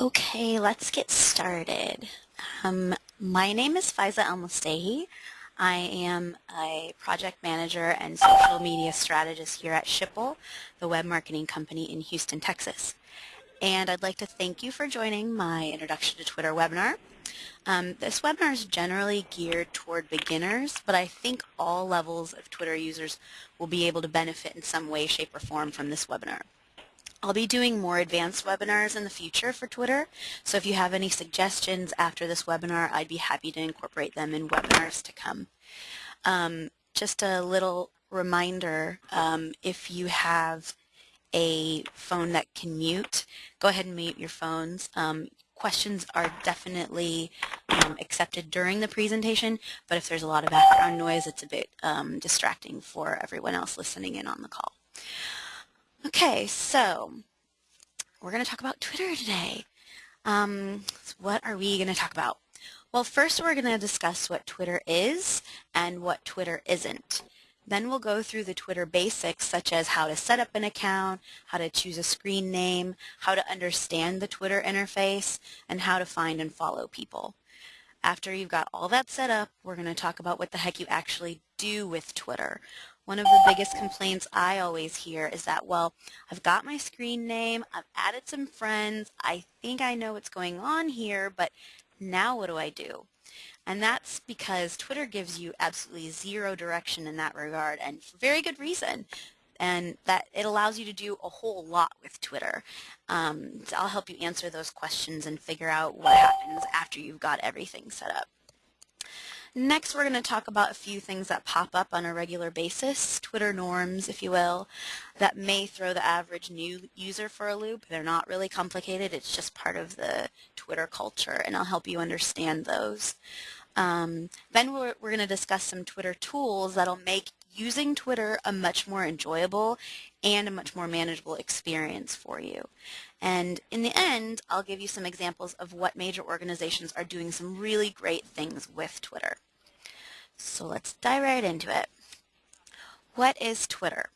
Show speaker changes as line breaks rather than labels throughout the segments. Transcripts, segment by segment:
Okay, let's get started. Um, my name is Faiza El I am a project manager and social media strategist here at Shipple, the web marketing company in Houston, Texas. And I'd like to thank you for joining my Introduction to Twitter webinar. Um, this webinar is generally geared toward beginners, but I think all levels of Twitter users will be able to benefit in some way, shape, or form from this webinar. I'll be doing more advanced webinars in the future for Twitter, so if you have any suggestions after this webinar, I'd be happy to incorporate them in webinars to come. Um, just a little reminder, um, if you have a phone that can mute, go ahead and mute your phones. Um, questions are definitely um, accepted during the presentation, but if there's a lot of background noise, it's a bit um, distracting for everyone else listening in on the call. Okay, so we're going to talk about Twitter today. Um, what are we going to talk about? Well, first we're going to discuss what Twitter is and what Twitter isn't. Then we'll go through the Twitter basics such as how to set up an account, how to choose a screen name, how to understand the Twitter interface, and how to find and follow people. After you've got all that set up, we're going to talk about what the heck you actually do with Twitter. One of the biggest complaints I always hear is that, well, I've got my screen name, I've added some friends, I think I know what's going on here, but now what do I do? And that's because Twitter gives you absolutely zero direction in that regard, and for very good reason. And that it allows you to do a whole lot with Twitter. Um, so I'll help you answer those questions and figure out what happens after you've got everything set up. Next, we're going to talk about a few things that pop up on a regular basis, Twitter norms, if you will, that may throw the average new user for a loop. They're not really complicated. It's just part of the Twitter culture, and I'll help you understand those. Um, then we're, we're going to discuss some Twitter tools that'll make using Twitter a much more enjoyable and a much more manageable experience for you. And in the end, I'll give you some examples of what major organizations are doing some really great things with Twitter. So let's dive right into it. What is Twitter?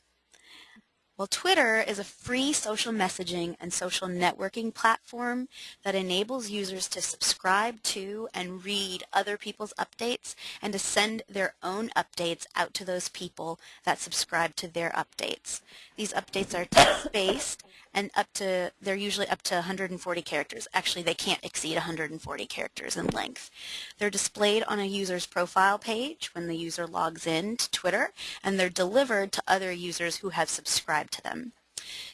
Well, Twitter is a free social messaging and social networking platform that enables users to subscribe to and read other people's updates and to send their own updates out to those people that subscribe to their updates. These updates are text-based and up to they're usually up to 140 characters. Actually, they can't exceed 140 characters in length. They're displayed on a user's profile page when the user logs in to Twitter, and they're delivered to other users who have subscribed to them.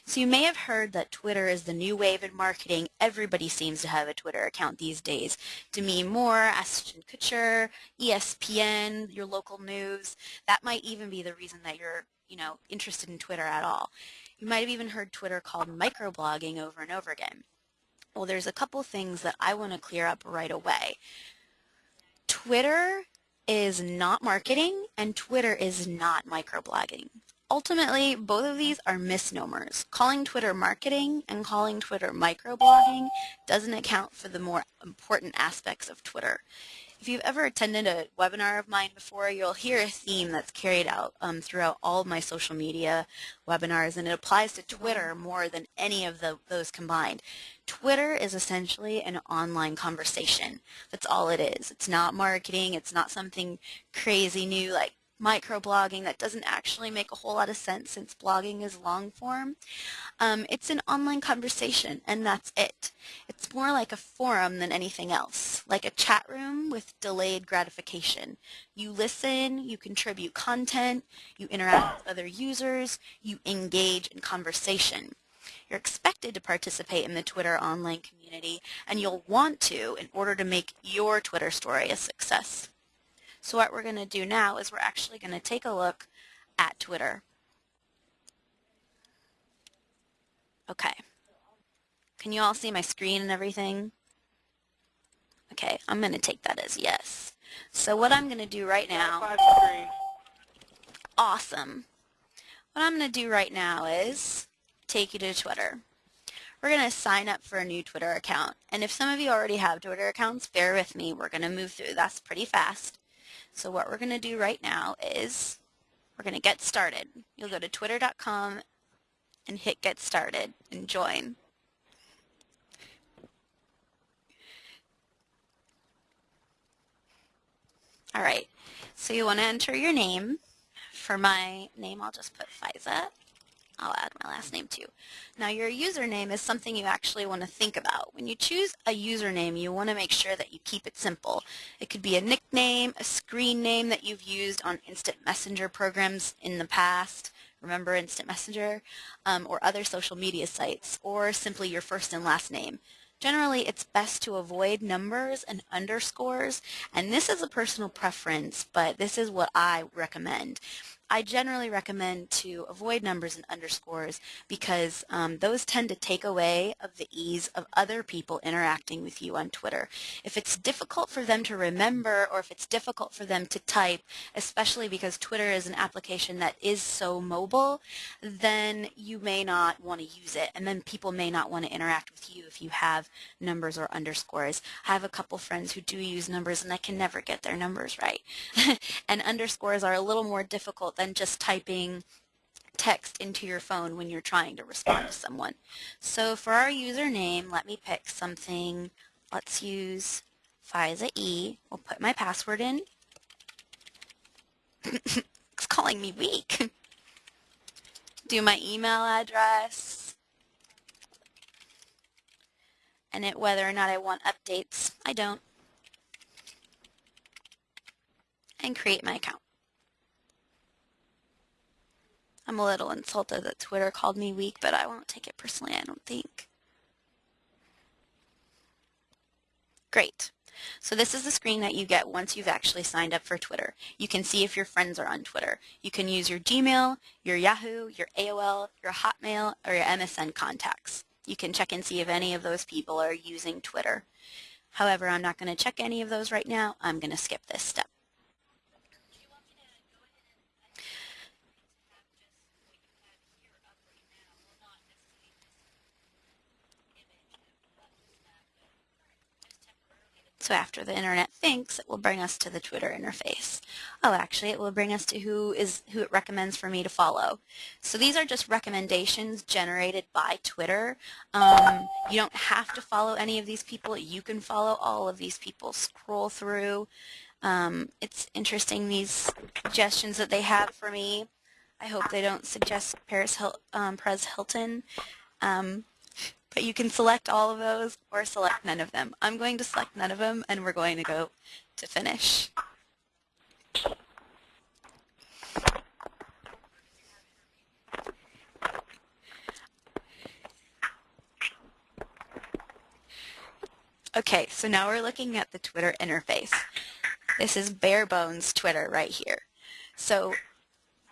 So you may have heard that Twitter is the new wave in marketing. Everybody seems to have a Twitter account these days. Demi Moore, Ashton Kutcher, ESPN, your local news. That might even be the reason that you're you know, interested in Twitter at all. You might have even heard Twitter called microblogging over and over again. Well, there's a couple things that I want to clear up right away. Twitter is not marketing and Twitter is not microblogging. Ultimately, both of these are misnomers. Calling Twitter marketing and calling Twitter microblogging doesn't account for the more important aspects of Twitter. If you've ever attended a webinar of mine before, you'll hear a theme that's carried out um, throughout all of my social media webinars, and it applies to Twitter more than any of the, those combined. Twitter is essentially an online conversation. That's all it is. It's not marketing. It's not something crazy new like microblogging that doesn't actually make a whole lot of sense since blogging is long form. Um, it's an online conversation and that's it. It's more like a forum than anything else, like a chat room with delayed gratification. You listen, you contribute content, you interact with other users, you engage in conversation. You're expected to participate in the Twitter online community, and you'll want to in order to make your Twitter story a success. So what we're going to do now is we're actually going to take a look at Twitter. Okay. Can you all see my screen and everything? Okay, I'm going to take that as yes. So what I'm going to do right now... Awesome. What I'm going to do right now is take you to Twitter. We're going to sign up for a new Twitter account. And if some of you already have Twitter accounts, bear with me. We're going to move through. That's pretty fast. So what we're going to do right now is we're going to get started. You'll go to twitter.com and hit get started and join. All right, so you want to enter your name. For my name, I'll just put FISA. I'll add my last name too. Now your username is something you actually want to think about. When you choose a username, you want to make sure that you keep it simple. It could be a nickname, a screen name that you've used on instant messenger programs in the past, remember Instant Messenger, um, or other social media sites, or simply your first and last name. Generally, it's best to avoid numbers and underscores, and this is a personal preference, but this is what I recommend. I generally recommend to avoid numbers and underscores because um, those tend to take away of the ease of other people interacting with you on Twitter. If it's difficult for them to remember or if it's difficult for them to type, especially because Twitter is an application that is so mobile, then you may not want to use it and then people may not want to interact with you if you have numbers or underscores. I have a couple friends who do use numbers and I can never get their numbers right. and underscores are a little more difficult than just typing text into your phone when you're trying to respond to someone. So for our username, let me pick something. Let's use Fiza E. We'll put my password in. it's calling me weak. Do my email address. And it whether or not I want updates. I don't. And create my account. I'm a little insulted that Twitter called me weak, but I won't take it personally, I don't think. Great. So this is the screen that you get once you've actually signed up for Twitter. You can see if your friends are on Twitter. You can use your Gmail, your Yahoo, your AOL, your Hotmail, or your MSN contacts. You can check and see if any of those people are using Twitter. However, I'm not going to check any of those right now. I'm going to skip this step. So after the internet thinks, it will bring us to the Twitter interface. Oh, actually, it will bring us to who is who it recommends for me to follow. So these are just recommendations generated by Twitter. Um, you don't have to follow any of these people. You can follow all of these people. Scroll through. Um, it's interesting, these suggestions that they have for me. I hope they don't suggest Paris Hil um, Hilton. Um, but you can select all of those or select none of them. I'm going to select none of them and we're going to go to finish. Okay, so now we're looking at the Twitter interface. This is bare bones Twitter right here. So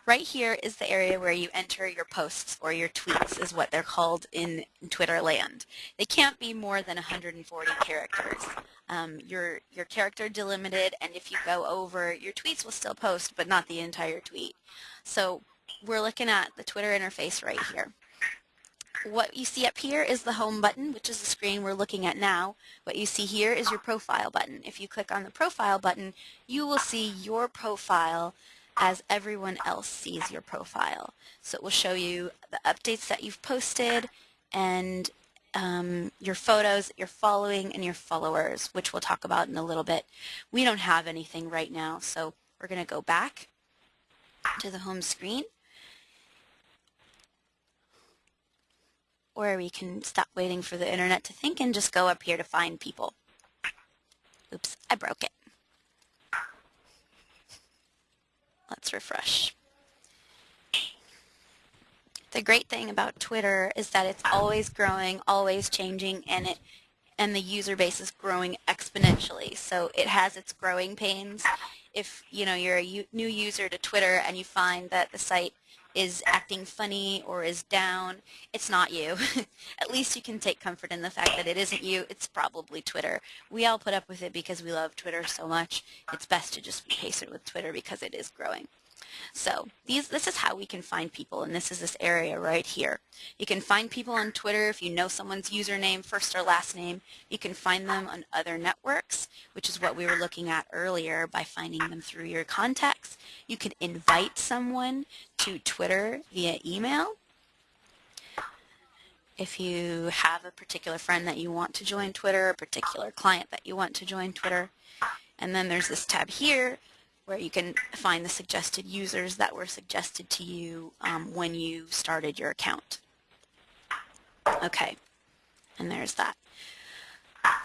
Right here is the area where you enter your posts or your tweets is what they're called in Twitter land. They can't be more than 140 characters. Um, your, your character delimited and if you go over, your tweets will still post but not the entire tweet. So we're looking at the Twitter interface right here. What you see up here is the home button, which is the screen we're looking at now. What you see here is your profile button. If you click on the profile button, you will see your profile as everyone else sees your profile. So it will show you the updates that you've posted and um, your photos that you're following and your followers, which we'll talk about in a little bit. We don't have anything right now, so we're going to go back to the home screen or we can stop waiting for the internet to think and just go up here to find people. Oops, I broke it. Let's refresh. The great thing about Twitter is that it's always growing, always changing, and it and the user base is growing exponentially. So it has its growing pains. If you know you're a new user to Twitter and you find that the site is acting funny or is down, it's not you. At least you can take comfort in the fact that it isn't you, it's probably Twitter. We all put up with it because we love Twitter so much. It's best to just be patient with Twitter because it is growing. So these, this is how we can find people, and this is this area right here. You can find people on Twitter if you know someone's username, first or last name. You can find them on other networks, which is what we were looking at earlier by finding them through your contacts. You can invite someone to Twitter via email. If you have a particular friend that you want to join Twitter, a particular client that you want to join Twitter, And then there's this tab here where you can find the suggested users that were suggested to you um, when you started your account. Okay, and there's that.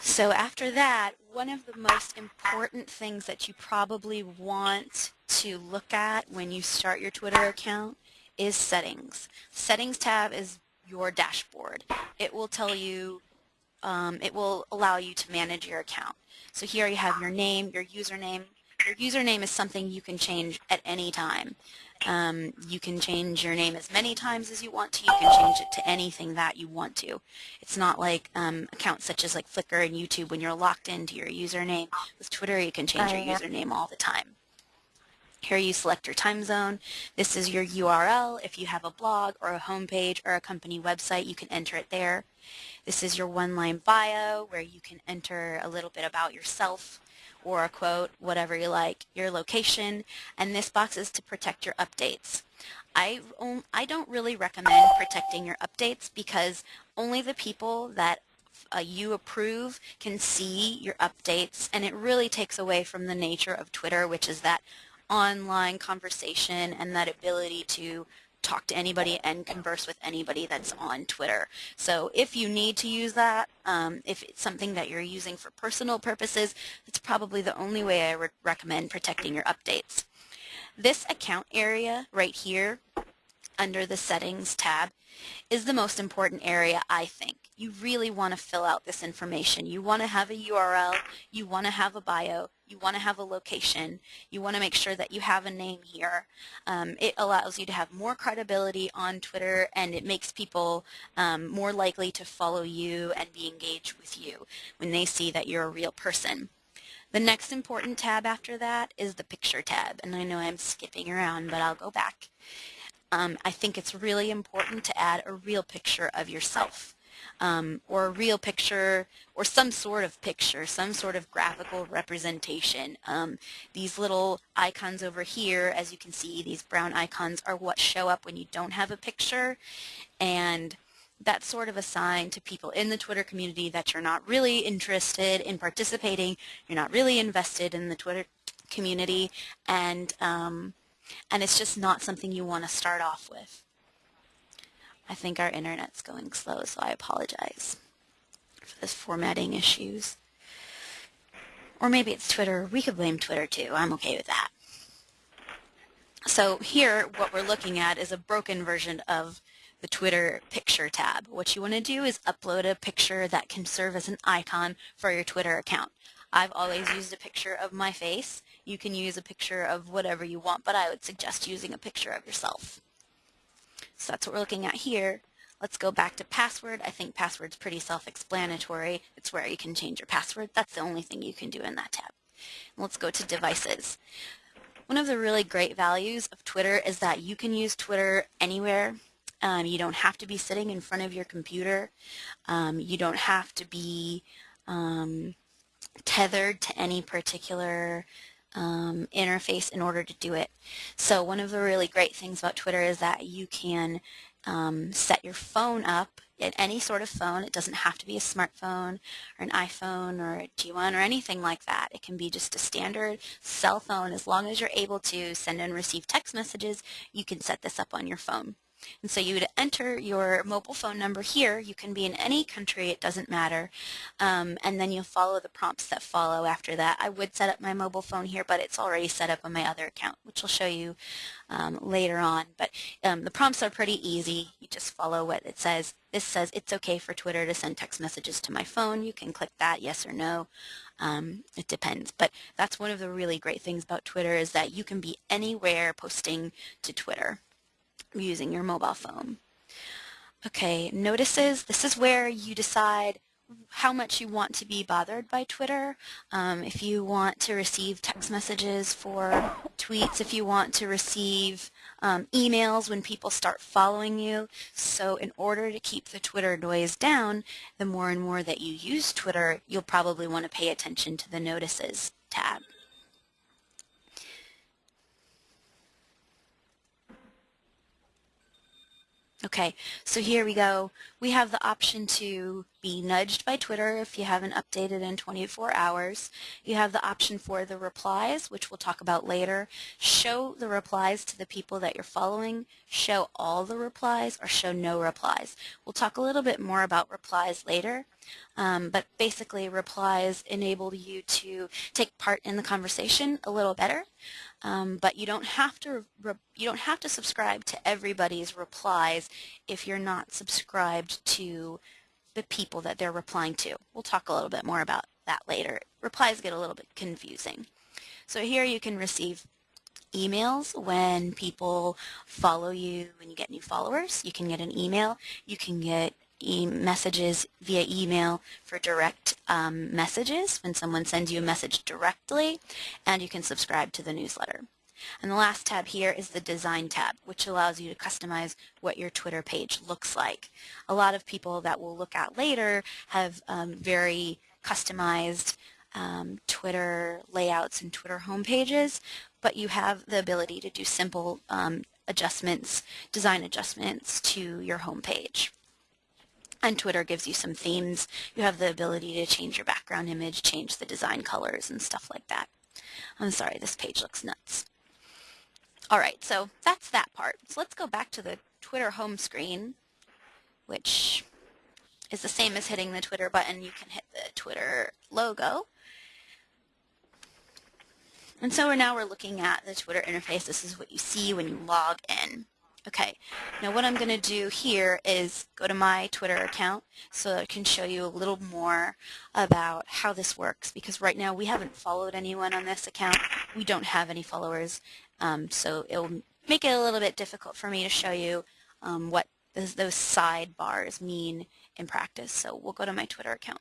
So after that, one of the most important things that you probably want to look at when you start your Twitter account is settings. Settings tab is your dashboard. It will tell you, um, it will allow you to manage your account. So here you have your name, your username. Your username is something you can change at any time. Um, you can change your name as many times as you want to. You can change it to anything that you want to. It's not like um, accounts such as like Flickr and YouTube when you're locked into your username. With Twitter, you can change your username all the time. Here you select your time zone. This is your URL. If you have a blog or a homepage or a company website, you can enter it there. This is your one-line bio where you can enter a little bit about yourself or a quote, whatever you like, your location, and this box is to protect your updates. I, I don't really recommend protecting your updates because only the people that uh, you approve can see your updates and it really takes away from the nature of Twitter which is that online conversation and that ability to talk to anybody and converse with anybody that's on Twitter. So if you need to use that, um, if it's something that you're using for personal purposes, it's probably the only way I would recommend protecting your updates. This account area right here under the settings tab is the most important area I think you really want to fill out this information. You want to have a URL, you want to have a bio, you want to have a location, you want to make sure that you have a name here. Um, it allows you to have more credibility on Twitter and it makes people um, more likely to follow you and be engaged with you when they see that you're a real person. The next important tab after that is the picture tab and I know I'm skipping around but I'll go back. Um, I think it's really important to add a real picture of yourself um, or a real picture or some sort of picture, some sort of graphical representation. Um, these little icons over here, as you can see, these brown icons are what show up when you don't have a picture and that's sort of a sign to people in the Twitter community that you're not really interested in participating, you're not really invested in the Twitter community, and um, and it's just not something you want to start off with. I think our internet's going slow, so I apologize for this formatting issues. Or maybe it's Twitter. We could blame Twitter too. I'm okay with that. So here, what we're looking at is a broken version of the Twitter picture tab. What you want to do is upload a picture that can serve as an icon for your Twitter account. I've always used a picture of my face. You can use a picture of whatever you want, but I would suggest using a picture of yourself. So that's what we're looking at here. Let's go back to password. I think password's pretty self-explanatory. It's where you can change your password. That's the only thing you can do in that tab. And let's go to devices. One of the really great values of Twitter is that you can use Twitter anywhere. Um, you don't have to be sitting in front of your computer. Um, you don't have to be um, tethered to any particular um, interface in order to do it. So one of the really great things about Twitter is that you can um, set your phone up at any sort of phone. It doesn't have to be a smartphone or an iPhone or a G1 or anything like that. It can be just a standard cell phone. As long as you're able to send and receive text messages, you can set this up on your phone. And so you would enter your mobile phone number here. You can be in any country, it doesn't matter. Um, and then you'll follow the prompts that follow after that. I would set up my mobile phone here, but it's already set up on my other account, which I'll show you um, later on. But um, the prompts are pretty easy. You just follow what it says. This says it's okay for Twitter to send text messages to my phone. You can click that, yes or no. Um, it depends. But that's one of the really great things about Twitter is that you can be anywhere posting to Twitter using your mobile phone. Okay, notices, this is where you decide how much you want to be bothered by Twitter. Um, if you want to receive text messages for tweets, if you want to receive um, emails when people start following you. So in order to keep the Twitter noise down, the more and more that you use Twitter, you'll probably want to pay attention to the notices tab. Okay, so here we go. We have the option to be nudged by Twitter if you haven't updated in 24 hours. You have the option for the replies, which we'll talk about later. Show the replies to the people that you're following. Show all the replies or show no replies. We'll talk a little bit more about replies later. Um, but basically replies enable you to take part in the conversation a little better. Um, but you don't have to you don't have to subscribe to everybody's replies if you're not subscribed to the people that they're replying to. We'll talk a little bit more about that later. Replies get a little bit confusing. So here you can receive emails when people follow you, when you get new followers. You can get an email. You can get e messages via email for direct um, messages when someone sends you a message directly and you can subscribe to the newsletter. And the last tab here is the design tab which allows you to customize what your Twitter page looks like. A lot of people that we'll look at later have um, very customized um, Twitter layouts and Twitter homepages, but you have the ability to do simple um, adjustments, design adjustments to your homepage. And Twitter gives you some themes. You have the ability to change your background image, change the design colors and stuff like that. I'm sorry, this page looks nuts. All right, so that's that part. So let's go back to the Twitter home screen, which is the same as hitting the Twitter button. You can hit the Twitter logo. And so we're now we're looking at the Twitter interface. This is what you see when you log in. Okay, now what I'm going to do here is go to my Twitter account so I can show you a little more about how this works because right now we haven't followed anyone on this account. We don't have any followers, um, so it'll make it a little bit difficult for me to show you um, what those, those sidebars mean in practice. So we'll go to my Twitter account.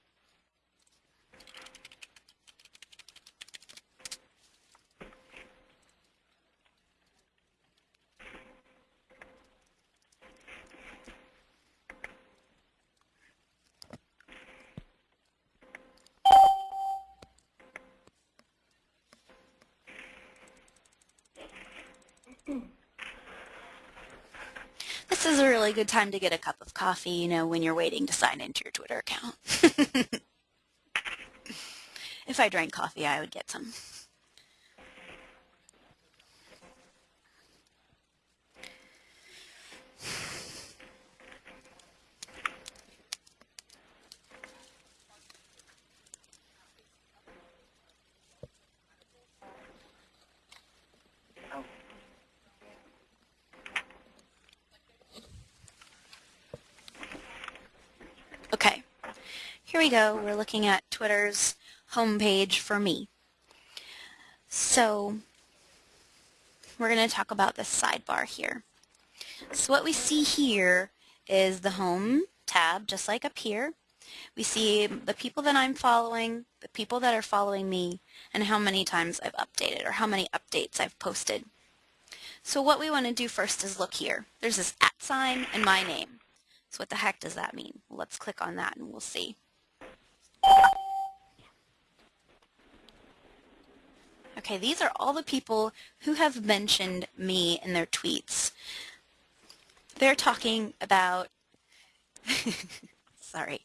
This is a really good time to get a cup of coffee, you know, when you're waiting to sign into your Twitter account. if I drank coffee, I would get some. Here we go. We're looking at Twitter's homepage for me. So we're going to talk about this sidebar here. So what we see here is the home tab, just like up here. We see the people that I'm following, the people that are following me, and how many times I've updated or how many updates I've posted. So what we want to do first is look here. There's this at sign and my name. So what the heck does that mean? Let's click on that and we'll see. Okay, these are all the people who have mentioned me in their tweets. They're talking about, sorry,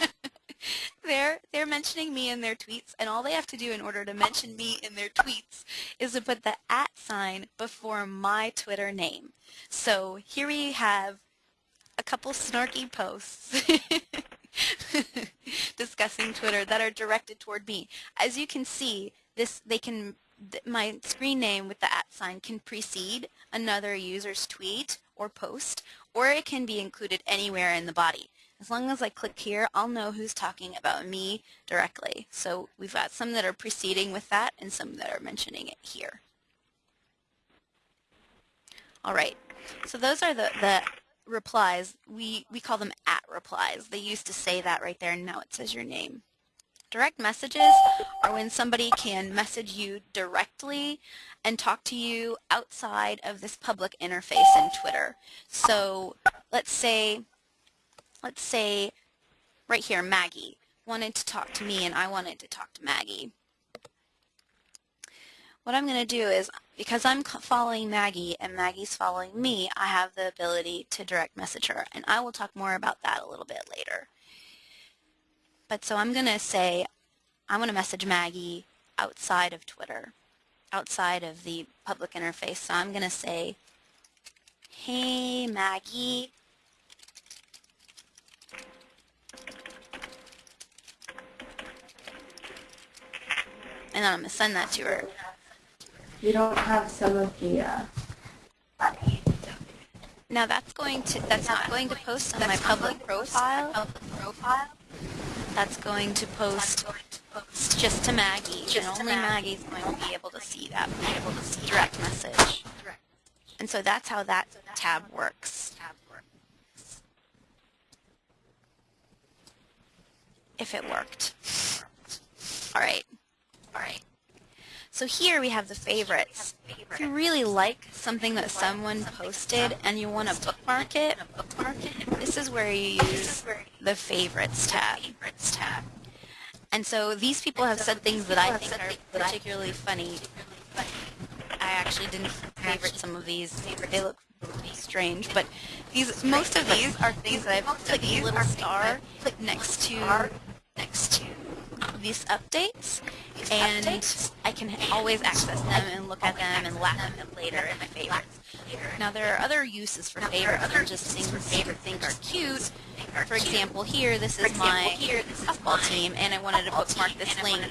they're, they're mentioning me in their tweets, and all they have to do in order to mention me in their tweets is to put the at sign before my Twitter name. So here we have a couple snarky posts discussing Twitter that are directed toward me. As you can see, this they can my screen name with the at sign can precede another user's tweet or post, or it can be included anywhere in the body. As long as I click here, I'll know who's talking about me directly. So we've got some that are preceding with that and some that are mentioning it here. All right, so those are the, the replies. We, we call them at replies. They used to say that right there, and now it says your name. Direct messages are when somebody can message you directly and talk to you outside of this public interface in Twitter. So let's say, let's say right here, Maggie wanted to talk to me and I wanted to talk to Maggie. What I'm going to do is, because I'm following Maggie and Maggie's following me, I have the ability to direct message her. And I will talk more about that a little bit later. But so I'm going to say, I'm going to message Maggie outside of Twitter, outside of the public interface. So I'm going to say, hey Maggie, and then I'm going to send that to her.
You don't have some of the uh,
Now that's going to that's not going to post on my public profile. That's going to post just to Maggie, and only Maggie's going to be able to see that, be able to see direct message. And so that's how that tab works. If it worked. All right. All right. So here we have the favorites. If you really like something that someone posted and you want to bookmark it, this is where you use the favorites tab. And so these people have said things that I think are particularly funny. I actually didn't favorite some of these. They look strange, but these most of these are things that I've put a little star next to next to these updates, and I can always access them and look at them and laugh at them later in my favorites. Now there are other uses for favorites than just things you think are cute. For example, here this is my softball team, and I wanted to bookmark this link.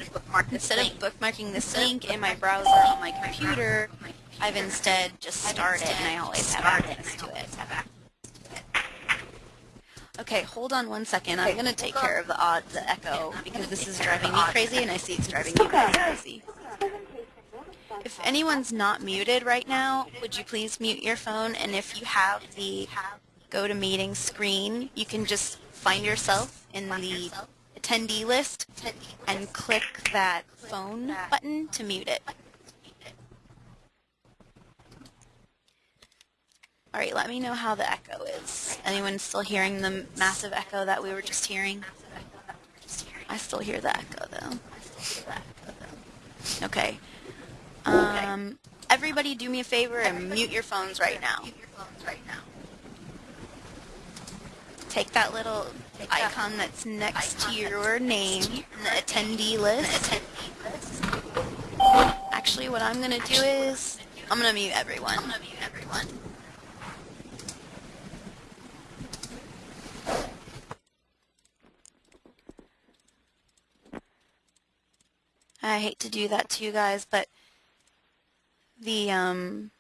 Instead of bookmarking this link in my browser on my computer, I've instead just started, and I always have access to it. Okay, hold on one second. I'm going to take care of the odd, the echo, because this is driving me crazy, and I see it's driving you guys crazy. If anyone's not muted right now, would you please mute your phone? And if you have the GoToMeeting screen, you can just find yourself in the attendee list and click that phone button to mute it. All right, let me know how the echo is. Anyone still hearing the massive echo that we were just hearing? I still hear the echo though. Okay. Um, everybody do me a favor and mute your phones right now. Take that little icon that's next to your name in the attendee list. Actually, what I'm going to do is I'm going to mute everyone. I hate to do that to you guys, but the um,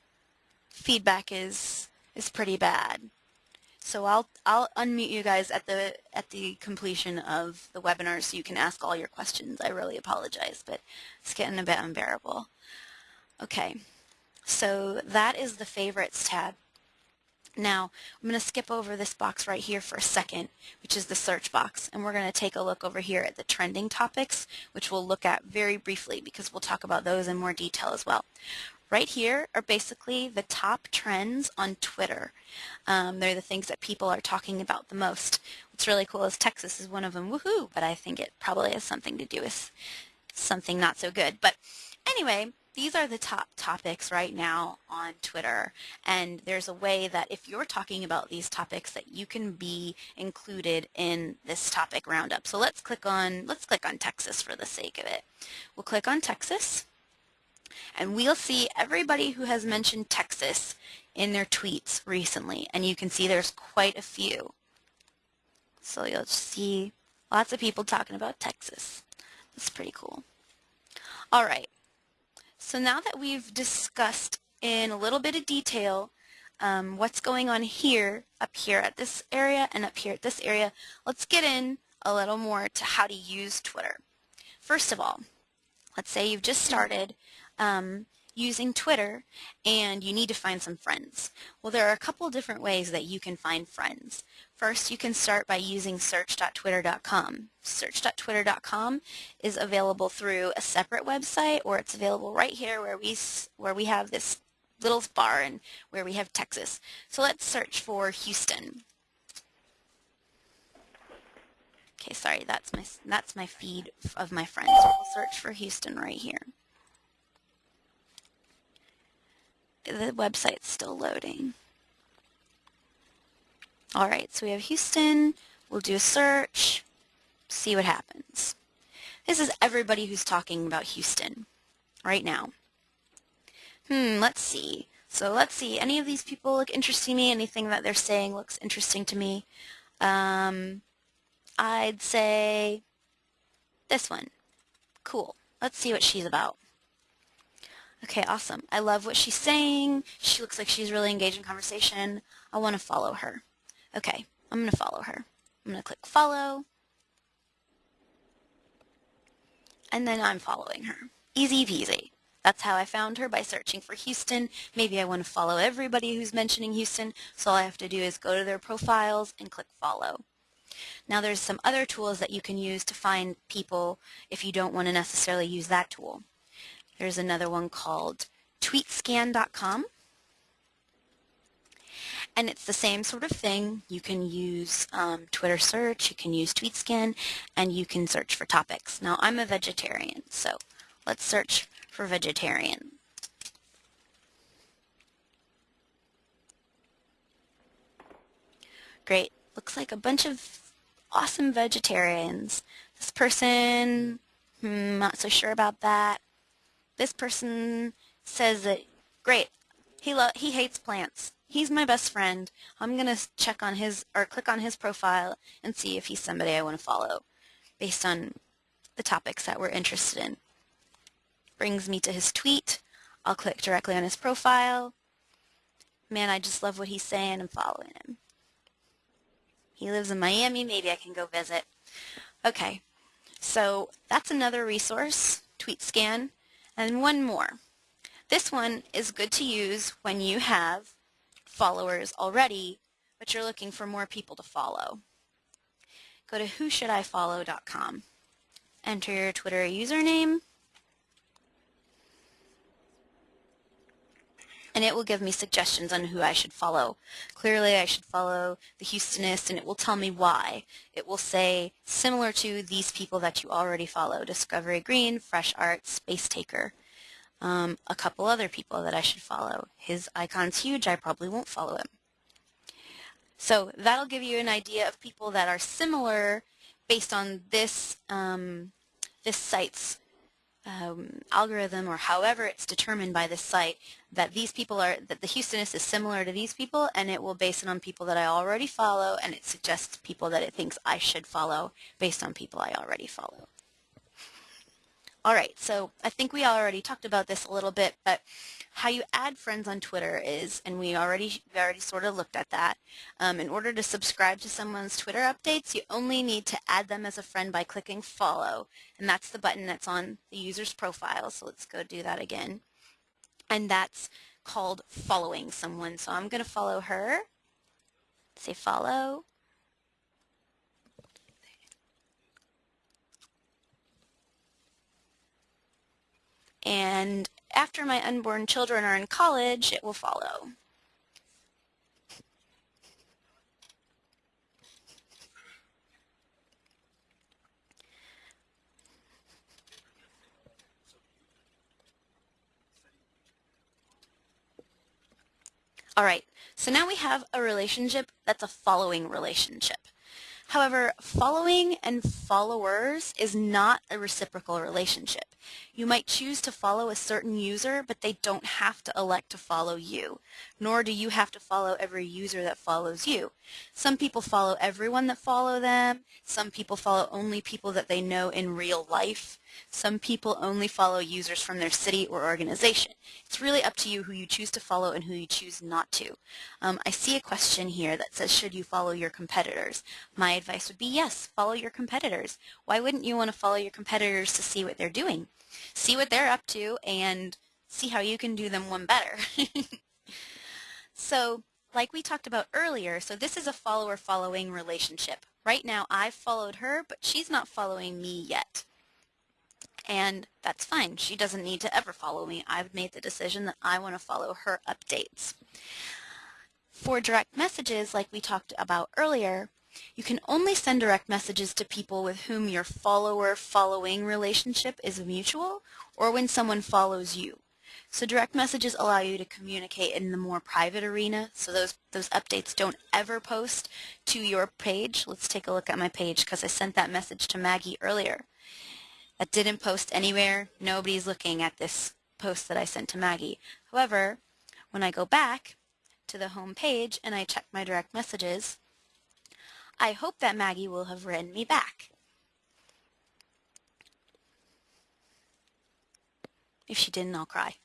feedback is is pretty bad. So I'll I'll unmute you guys at the at the completion of the webinar so you can ask all your questions. I really apologize, but it's getting a bit unbearable. Okay, so that is the favorites tab. Now, I'm going to skip over this box right here for a second, which is the search box, and we're going to take a look over here at the trending topics, which we'll look at very briefly because we'll talk about those in more detail as well. Right here are basically the top trends on Twitter. Um, they're the things that people are talking about the most. What's really cool is Texas is one of them, woohoo, but I think it probably has something to do with something not so good. But anyway, these are the top topics right now on Twitter and there's a way that if you're talking about these topics that you can be included in this topic roundup. So let's click on let's click on Texas for the sake of it. We'll click on Texas and we'll see everybody who has mentioned Texas in their tweets recently and you can see there's quite a few. So you'll see lots of people talking about Texas. That's pretty cool. All right. So now that we've discussed in a little bit of detail um, what's going on here, up here at this area and up here at this area, let's get in a little more to how to use Twitter. First of all, let's say you've just started um, using Twitter and you need to find some friends. Well, there are a couple different ways that you can find friends. First, you can start by using search.twitter.com. Search.twitter.com is available through a separate website or it's available right here where we, where we have this little bar and where we have Texas. So let's search for Houston. Okay, sorry, that's my, that's my feed of my friends. We'll search for Houston right here. the website's still loading. All right, so we have Houston. We'll do a search, see what happens. This is everybody who's talking about Houston right now. Hmm, let's see. So let's see. Any of these people look interesting to me? Anything that they're saying looks interesting to me? Um, I'd say this one. Cool. Let's see what she's about. Okay, awesome. I love what she's saying. She looks like she's really engaged in conversation. I want to follow her. Okay, I'm going to follow her. I'm going to click follow. And then I'm following her. Easy peasy. That's how I found her by searching for Houston. Maybe I want to follow everybody who's mentioning Houston, so all I have to do is go to their profiles and click follow. Now there's some other tools that you can use to find people if you don't want to necessarily use that tool. There's another one called tweetscan.com. And it's the same sort of thing. You can use um, Twitter search, you can use TweetScan, and you can search for topics. Now I'm a vegetarian, so let's search for vegetarian. Great. Looks like a bunch of awesome vegetarians. This person, hmm, not so sure about that. This person says that, great, he, he hates plants. He's my best friend. I'm going to check on his, or click on his profile and see if he's somebody I want to follow based on the topics that we're interested in brings me to his tweet. I'll click directly on his profile. Man, I just love what he's saying. I'm following him. He lives in Miami. Maybe I can go visit. Okay, so that's another resource, TweetScan. And one more. This one is good to use when you have followers already, but you're looking for more people to follow. Go to whoshouldifollow.com. Enter your Twitter username and it will give me suggestions on who I should follow. Clearly I should follow the Houstonist and it will tell me why. It will say similar to these people that you already follow, Discovery Green, Fresh Art, Space Taker. Um, a couple other people that I should follow. His icon's huge, I probably won't follow him. So that'll give you an idea of people that are similar based on this, um, this site's um, algorithm or however it's determined by this site that these people are, that the Houstonist is similar to these people and it will base it on people that I already follow and it suggests people that it thinks I should follow based on people I already follow. All right, so I think we already talked about this a little bit, but how you add friends on Twitter is, and we already we already sort of looked at that. Um, in order to subscribe to someone's Twitter updates, you only need to add them as a friend by clicking follow, and that's the button that's on the user's profile. So let's go do that again, and that's called following someone. So I'm going to follow her. Say follow. And after my unborn children are in college, it will follow. All right, so now we have a relationship that's a following relationship. However, following and followers is not a reciprocal relationship. You might choose to follow a certain user, but they don't have to elect to follow you, nor do you have to follow every user that follows you. Some people follow everyone that follow them. Some people follow only people that they know in real life. Some people only follow users from their city or organization. It's really up to you who you choose to follow and who you choose not to. Um, I see a question here that says, should you follow your competitors? My advice would be yes, follow your competitors. Why wouldn't you want to follow your competitors to see what they're doing? See what they're up to and see how you can do them one better. so like we talked about earlier, so this is a follower-following relationship. Right now I've followed her, but she's not following me yet and that's fine. She doesn't need to ever follow me. I've made the decision that I want to follow her updates. For direct messages, like we talked about earlier, you can only send direct messages to people with whom your follower-following relationship is mutual or when someone follows you. So direct messages allow you to communicate in the more private arena, so those, those updates don't ever post to your page. Let's take a look at my page because I sent that message to Maggie earlier. That didn't post anywhere. Nobody's looking at this post that I sent to Maggie. However, when I go back to the home page and I check my direct messages, I hope that Maggie will have written me back. If she didn't, I'll cry.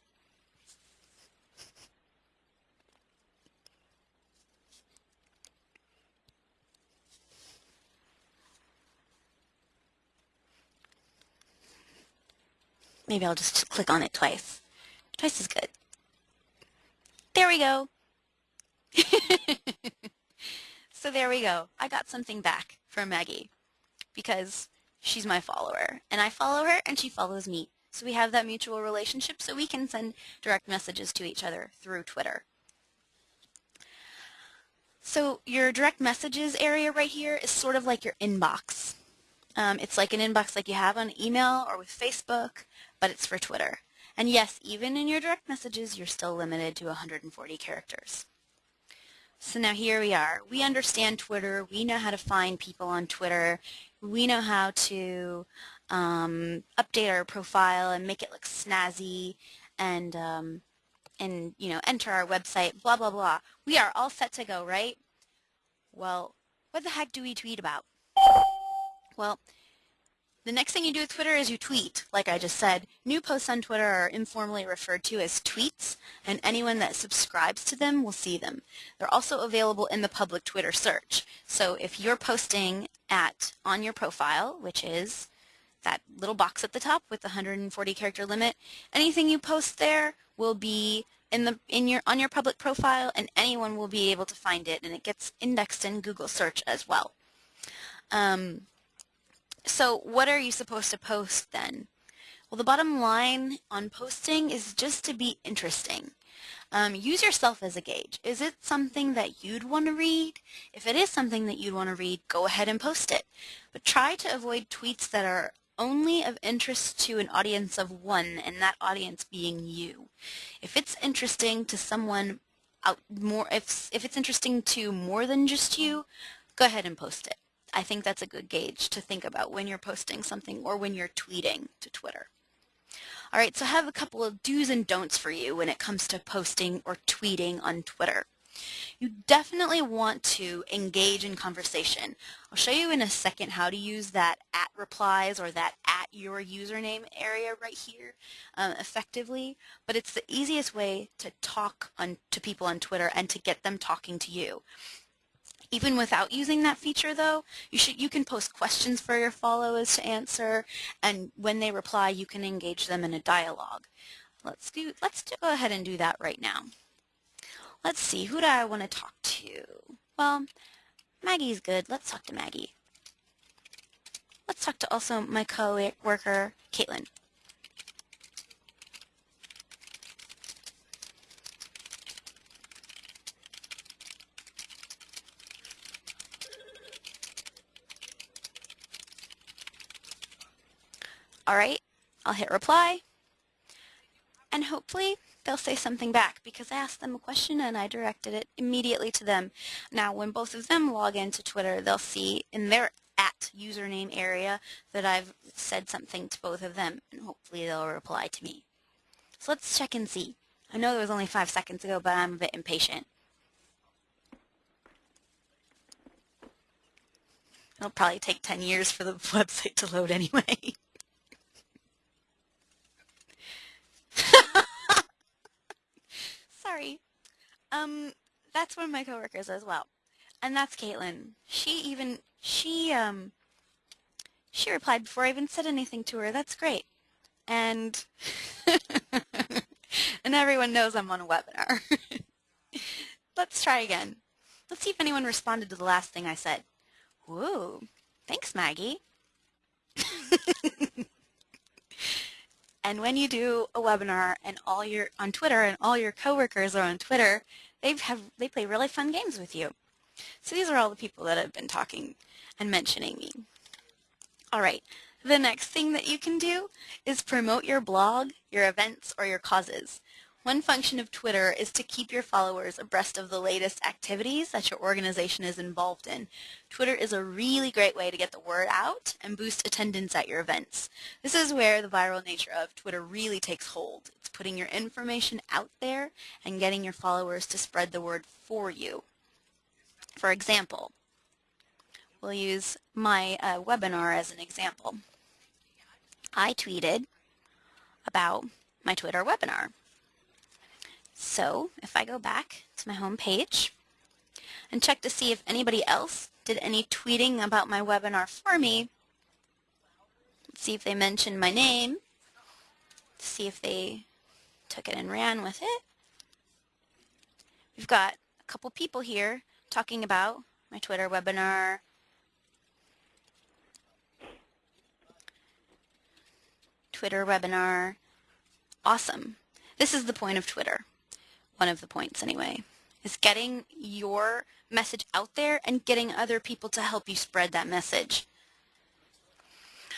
Maybe I'll just click on it twice. Twice is good. There we go. so there we go. I got something back from Maggie because she's my follower and I follow her and she follows me. So we have that mutual relationship so we can send direct messages to each other through Twitter. So your direct messages area right here is sort of like your inbox. Um, it's like an inbox like you have on email or with Facebook, but it's for Twitter. And yes, even in your direct messages, you're still limited to 140 characters. So now here we are. We understand Twitter. We know how to find people on Twitter. We know how to um, update our profile and make it look snazzy and um, and you know enter our website. Blah blah blah. We are all set to go, right? Well, what the heck do we tweet about? Well, the next thing you do with Twitter is you tweet, like I just said. New posts on Twitter are informally referred to as tweets, and anyone that subscribes to them will see them. They're also available in the public Twitter search. So if you're posting at on your profile, which is that little box at the top with the 140 character limit, anything you post there will be in the in your on your public profile and anyone will be able to find it and it gets indexed in Google search as well. Um, so what are you supposed to post then? Well, the bottom line on posting is just to be interesting. Um, use yourself as a gauge. Is it something that you'd want to read? If it is something that you'd want to read, go ahead and post it. But try to avoid tweets that are only of interest to an audience of one, and that audience being you. If it's interesting to someone out more, if, if it's interesting to more than just you, go ahead and post it. I think that's a good gauge to think about when you're posting something or when you're tweeting to Twitter. All right, so I have a couple of do's and don'ts for you when it comes to posting or tweeting on Twitter. You definitely want to engage in conversation. I'll show you in a second how to use that at replies or that at your username area right here um, effectively, but it's the easiest way to talk on, to people on Twitter and to get them talking to you. Even without using that feature though, you should you can post questions for your followers to answer and when they reply you can engage them in a dialogue. Let's do let's do, go ahead and do that right now. Let's see, who do I want to talk to? Well, Maggie's good. Let's talk to Maggie. Let's talk to also my co-worker, Caitlin. All right, I'll hit reply. And hopefully they'll say something back because I asked them a question and I directed it immediately to them. Now when both of them log into Twitter, they'll see in their at username area that I've said something to both of them and hopefully they'll reply to me. So let's check and see. I know it was only five seconds ago, but I'm a bit impatient. It'll probably take 10 years for the website to load anyway. Sorry. Um, that's one of my coworkers as well. And that's Caitlin. She even, she, um, she replied before I even said anything to her. That's great. And, and everyone knows I'm on a webinar. Let's try again. Let's see if anyone responded to the last thing I said. Whoa, thanks, Maggie. And when you do a webinar and all your on Twitter and all your coworkers are on Twitter, they have they play really fun games with you. So these are all the people that have been talking and mentioning me. All right. The next thing that you can do is promote your blog, your events, or your causes. One function of Twitter is to keep your followers abreast of the latest activities that your organization is involved in. Twitter is a really great way to get the word out and boost attendance at your events. This is where the viral nature of Twitter really takes hold. It's putting your information out there and getting your followers to spread the word for you. For example, we'll use my uh, webinar as an example. I tweeted about my Twitter webinar. So if I go back to my home page and check to see if anybody else did any tweeting about my webinar for me, let's see if they mentioned my name, see if they took it and ran with it. We've got a couple people here talking about my Twitter webinar, Twitter webinar. Awesome. This is the point of Twitter one of the points anyway, is getting your message out there and getting other people to help you spread that message.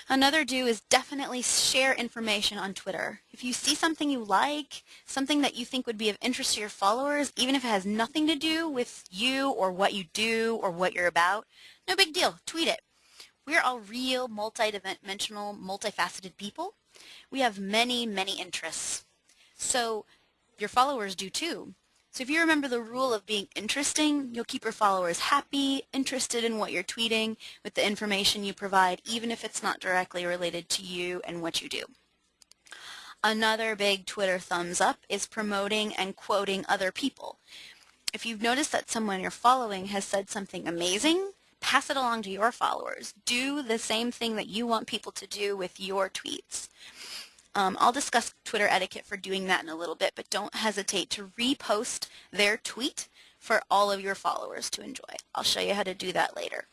Another do is definitely share information on Twitter. If you see something you like, something that you think would be of interest to your followers, even if it has nothing to do with you or what you do or what you're about, no big deal. Tweet it. We're all real, multi-dimensional, multifaceted people. We have many, many interests. So your followers do too. So if you remember the rule of being interesting, you'll keep your followers happy, interested in what you're tweeting with the information you provide, even if it's not directly related to you and what you do. Another big Twitter thumbs up is promoting and quoting other people. If you've noticed that someone you're following has said something amazing, pass it along to your followers. Do the same thing that you want people to do with your tweets. Um, I'll discuss Twitter etiquette for doing that in a little bit, but don't hesitate to repost their tweet for all of your followers to enjoy. I'll show you how to do that later.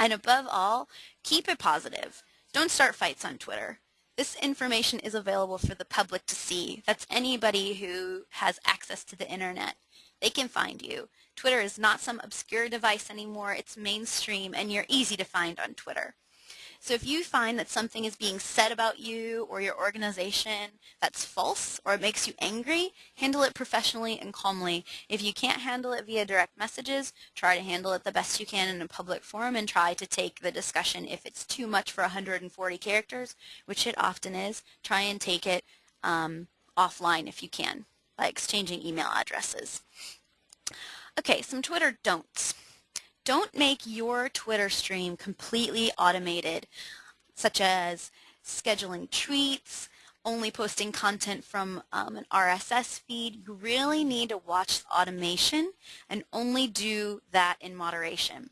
And above all, keep it positive. Don't start fights on Twitter. This information is available for the public to see. That's anybody who has access to the internet. They can find you. Twitter is not some obscure device anymore. It's mainstream and you're easy to find on Twitter. So if you find that something is being said about you or your organization that's false or it makes you angry, handle it professionally and calmly. If you can't handle it via direct messages, try to handle it the best you can in a public forum and try to take the discussion. If it's too much for 140 characters, which it often is, try and take it um, offline if you can by exchanging email addresses. Okay, some Twitter don'ts. Don't make your Twitter stream completely automated, such as scheduling tweets, only posting content from um, an RSS feed. You really need to watch the automation and only do that in moderation.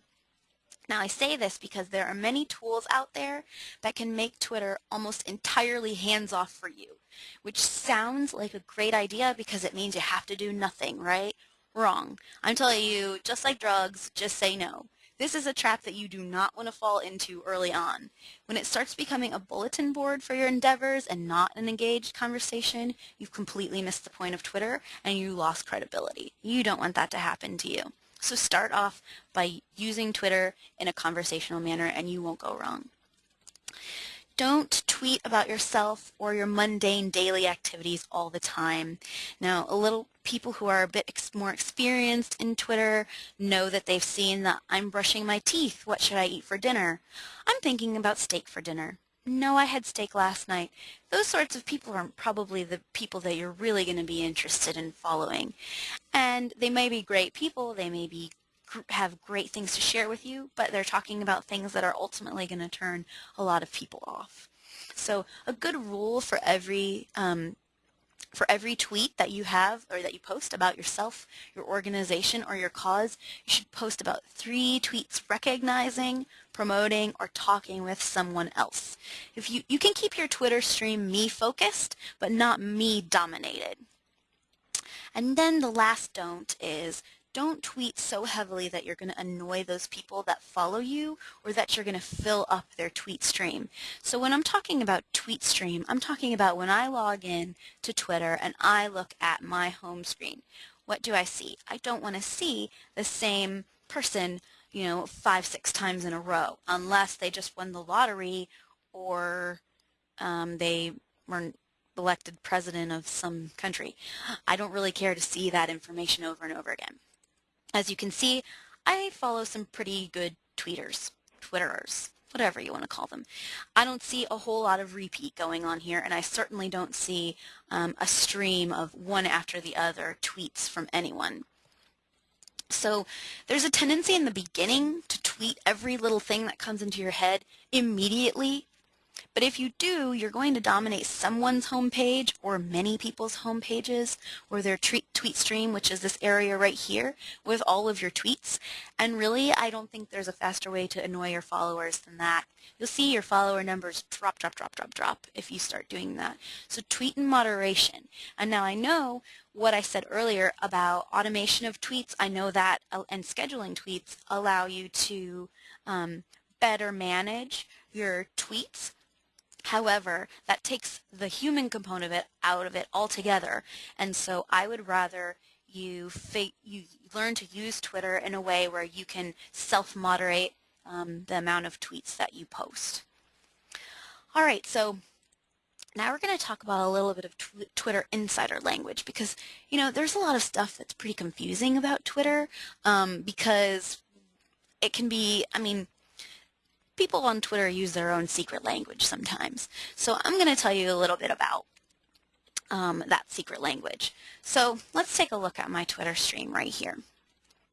Now I say this because there are many tools out there that can make Twitter almost entirely hands-off for you, which sounds like a great idea because it means you have to do nothing, right? Wrong. I'm telling you, just like drugs, just say no. This is a trap that you do not want to fall into early on. When it starts becoming a bulletin board for your endeavors and not an engaged conversation, you've completely missed the point of Twitter and you lost credibility. You don't want that to happen to you. So start off by using Twitter in a conversational manner and you won't go wrong. Don't tweet about yourself or your mundane daily activities all the time. Now, a little people who are a bit ex more experienced in Twitter know that they've seen that I'm brushing my teeth. What should I eat for dinner? I'm thinking about steak for dinner. No, I had steak last night. Those sorts of people aren't probably the people that you're really going to be interested in following. And they may be great people. They may be have great things to share with you, but they're talking about things that are ultimately going to turn a lot of people off. So a good rule for every um, for every tweet that you have or that you post about yourself, your organization, or your cause, you should post about three tweets recognizing, promoting, or talking with someone else. If you, you can keep your Twitter stream me focused, but not me dominated. And then the last don't is don't tweet so heavily that you're going to annoy those people that follow you or that you're going to fill up their tweet stream. So when I'm talking about tweet stream, I'm talking about when I log in to Twitter and I look at my home screen. What do I see? I don't want to see the same person you know, five, six times in a row, unless they just won the lottery or um, they were elected president of some country. I don't really care to see that information over and over again. As you can see, I follow some pretty good tweeters, twitterers, whatever you want to call them. I don't see a whole lot of repeat going on here, and I certainly don't see um, a stream of one after the other tweets from anyone. So there's a tendency in the beginning to tweet every little thing that comes into your head immediately but if you do, you're going to dominate someone's homepage or many people's homepages or their tweet stream, which is this area right here, with all of your tweets. And really, I don't think there's a faster way to annoy your followers than that. You'll see your follower numbers drop, drop, drop, drop, drop if you start doing that. So tweet in moderation. And now I know what I said earlier about automation of tweets. I know that uh, and scheduling tweets allow you to um, better manage your tweets However, that takes the human component of it out of it altogether. And so I would rather you, you learn to use Twitter in a way where you can self-moderate um, the amount of tweets that you post. All right, so now we're going to talk about a little bit of tw Twitter insider language because, you know, there's a lot of stuff that's pretty confusing about Twitter um, because it can be, I mean, people on Twitter use their own secret language sometimes. So I'm going to tell you a little bit about um, that secret language. So let's take a look at my Twitter stream right here.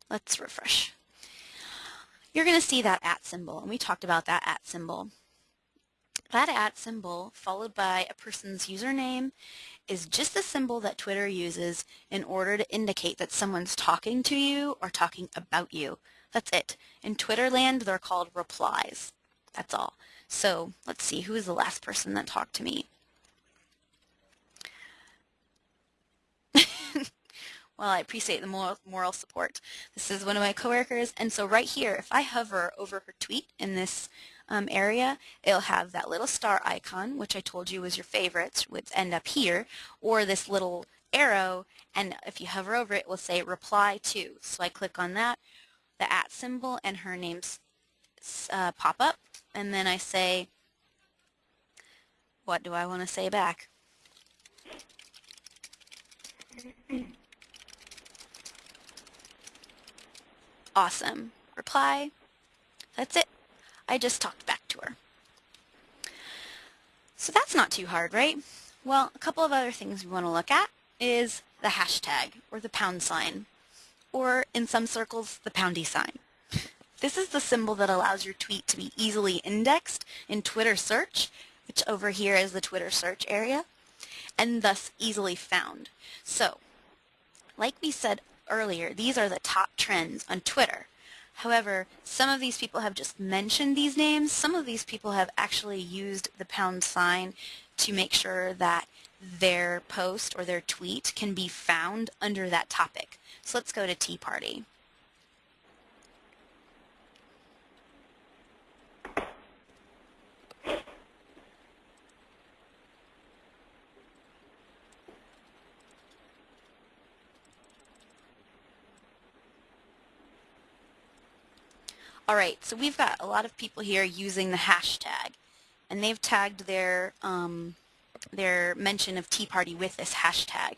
Let's refresh. You're going to see that at symbol, and we talked about that at symbol. That at symbol, followed by a person's username, is just the symbol that Twitter uses in order to indicate that someone's talking to you or talking about you. That's it. In Twitter land, they're called replies. That's all. So let's see, who is the last person that talked to me? well, I appreciate the moral, moral support. This is one of my coworkers, and so right here, if I hover over her tweet in this um, area, it'll have that little star icon, which I told you was your favorites, would end up here, or this little arrow, and if you hover over it, it will say reply to. So I click on that, the at symbol and her name's uh, pop up and then I say what do I want to say back? Awesome. Reply. That's it. I just talked back to her. So that's not too hard, right? Well, a couple of other things we want to look at is the hashtag, or the pound sign or in some circles, the poundy sign. This is the symbol that allows your tweet to be easily indexed in Twitter search, which over here is the Twitter search area, and thus easily found. So, like we said earlier, these are the top trends on Twitter. However, some of these people have just mentioned these names. Some of these people have actually used the pound sign to make sure that their post or their tweet can be found under that topic. So let's go to Tea Party. All right, so we've got a lot of people here using the hashtag, and they've tagged their um, their mention of Tea Party with this hashtag.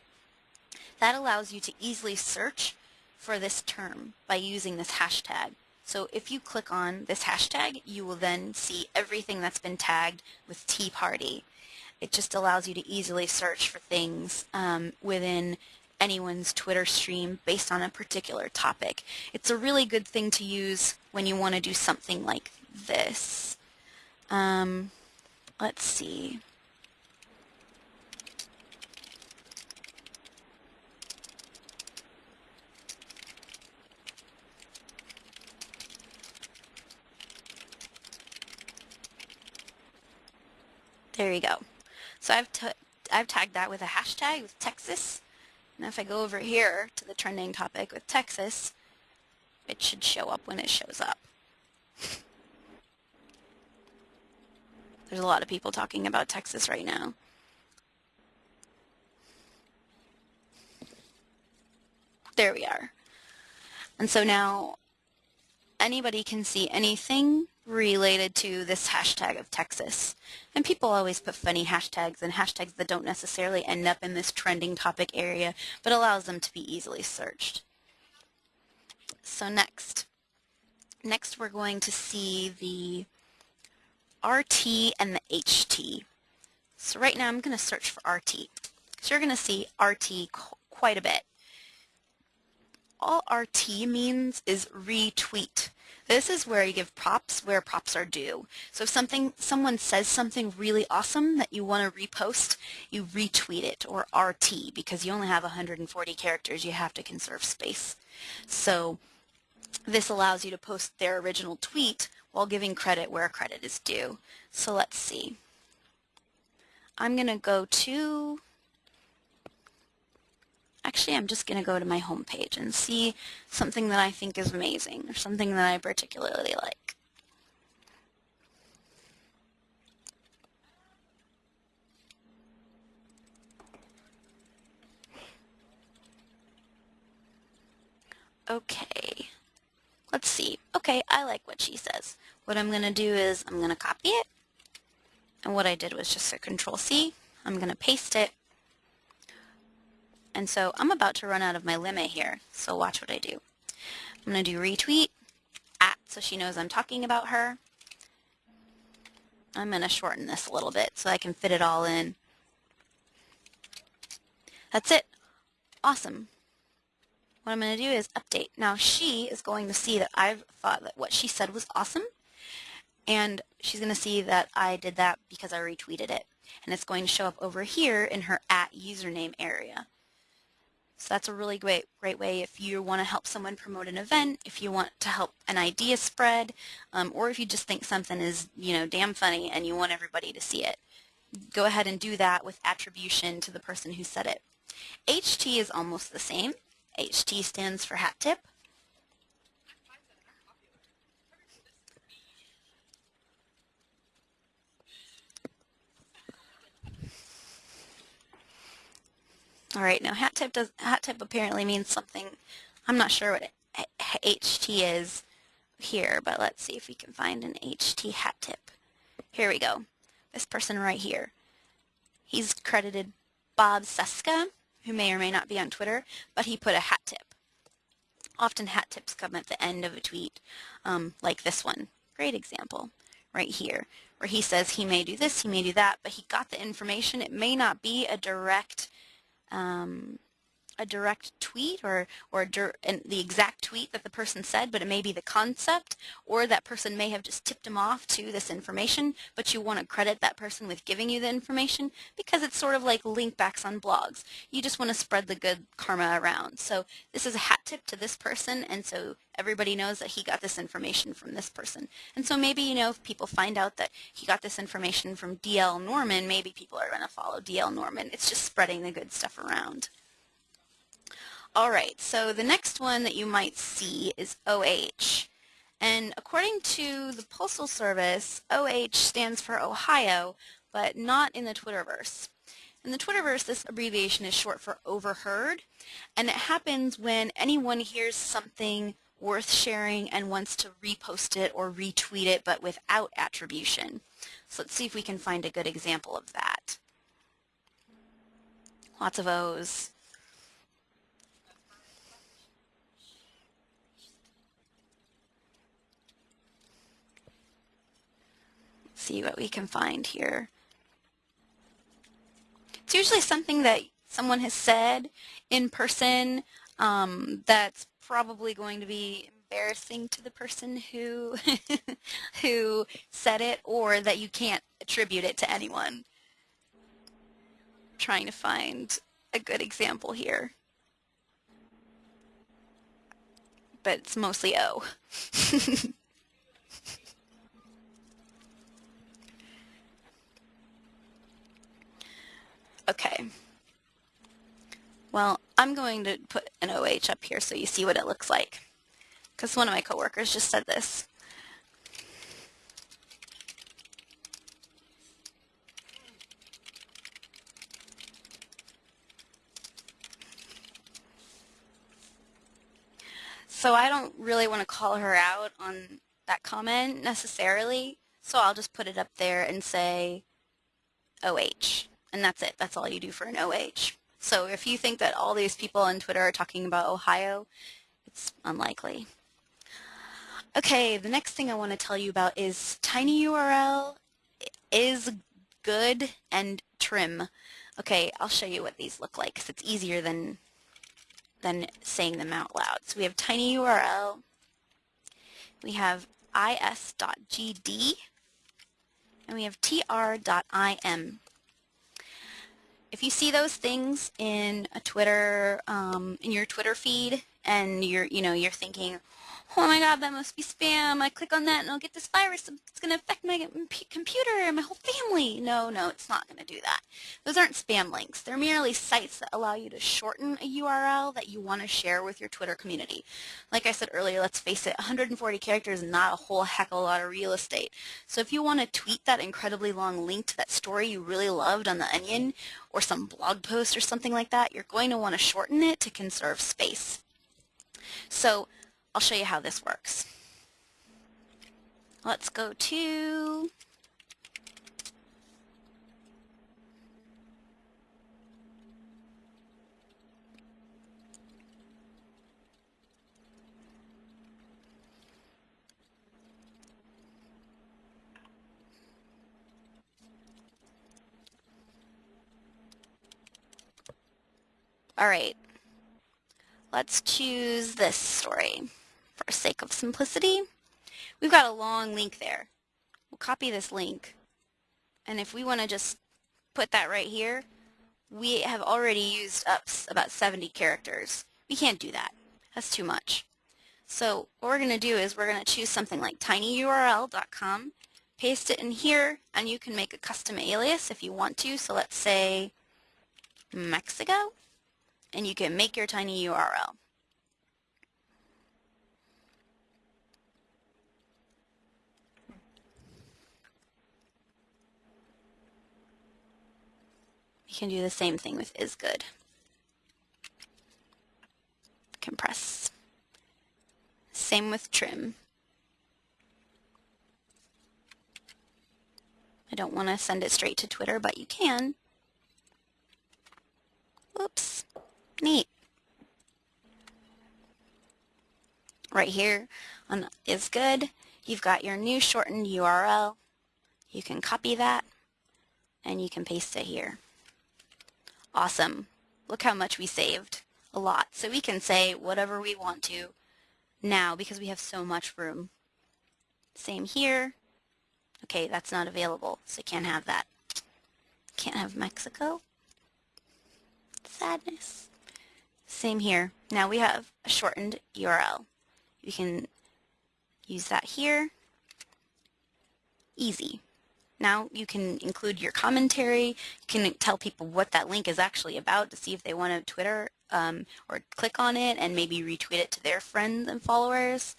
That allows you to easily search for this term by using this hashtag. So if you click on this hashtag, you will then see everything that's been tagged with Tea Party. It just allows you to easily search for things um, within anyone's Twitter stream based on a particular topic. It's a really good thing to use when you want to do something like this. Um, let's see. There you go. So I've, I've tagged that with a hashtag with Texas. And if I go over here to the trending topic with Texas, it should show up when it shows up. There's a lot of people talking about Texas right now. There we are. And so now anybody can see anything related to this hashtag of Texas. And people always put funny hashtags and hashtags that don't necessarily end up in this trending topic area, but allows them to be easily searched. So next, next we're going to see the RT and the HT. So right now I'm going to search for RT. So you're going to see RT quite a bit. All RT means is retweet. This is where you give props where props are due. So if something, someone says something really awesome that you want to repost, you retweet it, or RT, because you only have 140 characters, you have to conserve space. So this allows you to post their original tweet while giving credit where credit is due. So let's see. I'm going to go to actually I'm just going to go to my home page and see something that I think is amazing or something that I particularly like. Okay, let's see. Okay, I like what she says. What I'm going to do is I'm going to copy it. And what I did was just a control C. I'm going to paste it and so I'm about to run out of my limit here, so watch what I do. I'm going to do retweet, at, so she knows I'm talking about her. I'm going to shorten this a little bit so I can fit it all in. That's it. Awesome. What I'm going to do is update. Now she is going to see that I've thought that what she said was awesome, and she's going to see that I did that because I retweeted it. And it's going to show up over here in her at username area. So that's a really great, great way if you want to help someone promote an event, if you want to help an idea spread, um, or if you just think something is, you know, damn funny and you want everybody to see it. Go ahead and do that with attribution to the person who said it. HT is almost the same. HT stands for hat tip. All right, now hat tip does hat tip apparently means something. I'm not sure what HT is here, but let's see if we can find an HT hat tip. Here we go. This person right here. He's credited Bob Cesca, who may or may not be on Twitter, but he put a hat tip. Often hat tips come at the end of a tweet, um, like this one. Great example right here, where he says he may do this, he may do that, but he got the information. It may not be a direct um, a direct tweet or, or the exact tweet that the person said, but it may be the concept, or that person may have just tipped them off to this information, but you want to credit that person with giving you the information because it's sort of like linkbacks on blogs. You just want to spread the good karma around. So this is a hat tip to this person, and so everybody knows that he got this information from this person. And so maybe, you know, if people find out that he got this information from D.L. Norman, maybe people are going to follow D.L. Norman. It's just spreading the good stuff around. All right, so the next one that you might see is OH. And according to the Postal Service, OH stands for Ohio, but not in the Twitterverse. In the Twitterverse, this abbreviation is short for overheard, and it happens when anyone hears something worth sharing and wants to repost it or retweet it, but without attribution. So let's see if we can find a good example of that. Lots of O's. See what we can find here. It's usually something that someone has said in person um, that's probably going to be embarrassing to the person who who said it or that you can't attribute it to anyone. I'm trying to find a good example here. But it's mostly O. Okay. Well, I'm going to put an OH up here so you see what it looks like. Because one of my coworkers just said this. So I don't really want to call her out on that comment necessarily, so I'll just put it up there and say OH. And that's it. That's all you do for an OH. So if you think that all these people on Twitter are talking about Ohio, it's unlikely. Okay, the next thing I want to tell you about is tinyURL is good and trim. Okay, I'll show you what these look like because it's easier than than saying them out loud. So we have tinyURL, we have is.gd, and we have tr.im. If you see those things in a Twitter, um, in your Twitter feed, and you're, you know, you're thinking, oh my god, that must be spam. I click on that and I'll get this virus. It's going to affect my computer and my whole family. No, no, it's not going to do that. Those aren't spam links. They're merely sites that allow you to shorten a URL that you want to share with your Twitter community. Like I said earlier, let's face it, 140 characters is not a whole heck of a lot of real estate. So if you want to tweet that incredibly long link to that story you really loved on The Onion or some blog post or something like that, you're going to want to shorten it to conserve space. So I'll show you how this works. Let's go to All right, let's choose this story for sake of simplicity. We've got a long link there. We'll copy this link. And if we want to just put that right here, we have already used up about 70 characters. We can't do that. That's too much. So what we're going to do is we're going to choose something like tinyurl.com, paste it in here, and you can make a custom alias if you want to. So let's say Mexico, and you can make your tiny URL. You can do the same thing with is good. Compress. Same with trim. I don't want to send it straight to Twitter, but you can. Oops. Neat. Right here on is good, you've got your new shortened URL. You can copy that and you can paste it here. Awesome. Look how much we saved. A lot. So we can say whatever we want to now because we have so much room. Same here. Okay, that's not available, so can't have that. Can't have Mexico. Sadness. Same here. Now we have a shortened URL. You can use that here. Easy. Now you can include your commentary. You can tell people what that link is actually about to see if they want to Twitter um, or click on it and maybe retweet it to their friends and followers.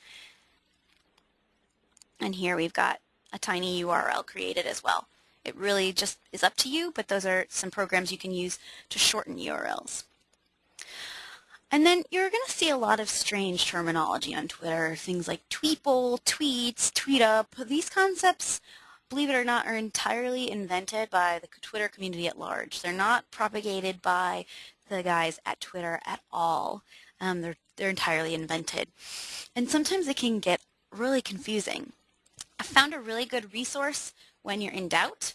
And here we've got a tiny URL created as well. It really just is up to you, but those are some programs you can use to shorten URLs. And then you're going to see a lot of strange terminology on Twitter, things like tweeple, tweets, tweet up. These concepts believe it or not, are entirely invented by the Twitter community at large. They're not propagated by the guys at Twitter at all. Um, they're, they're entirely invented. And sometimes it can get really confusing. I found a really good resource when you're in doubt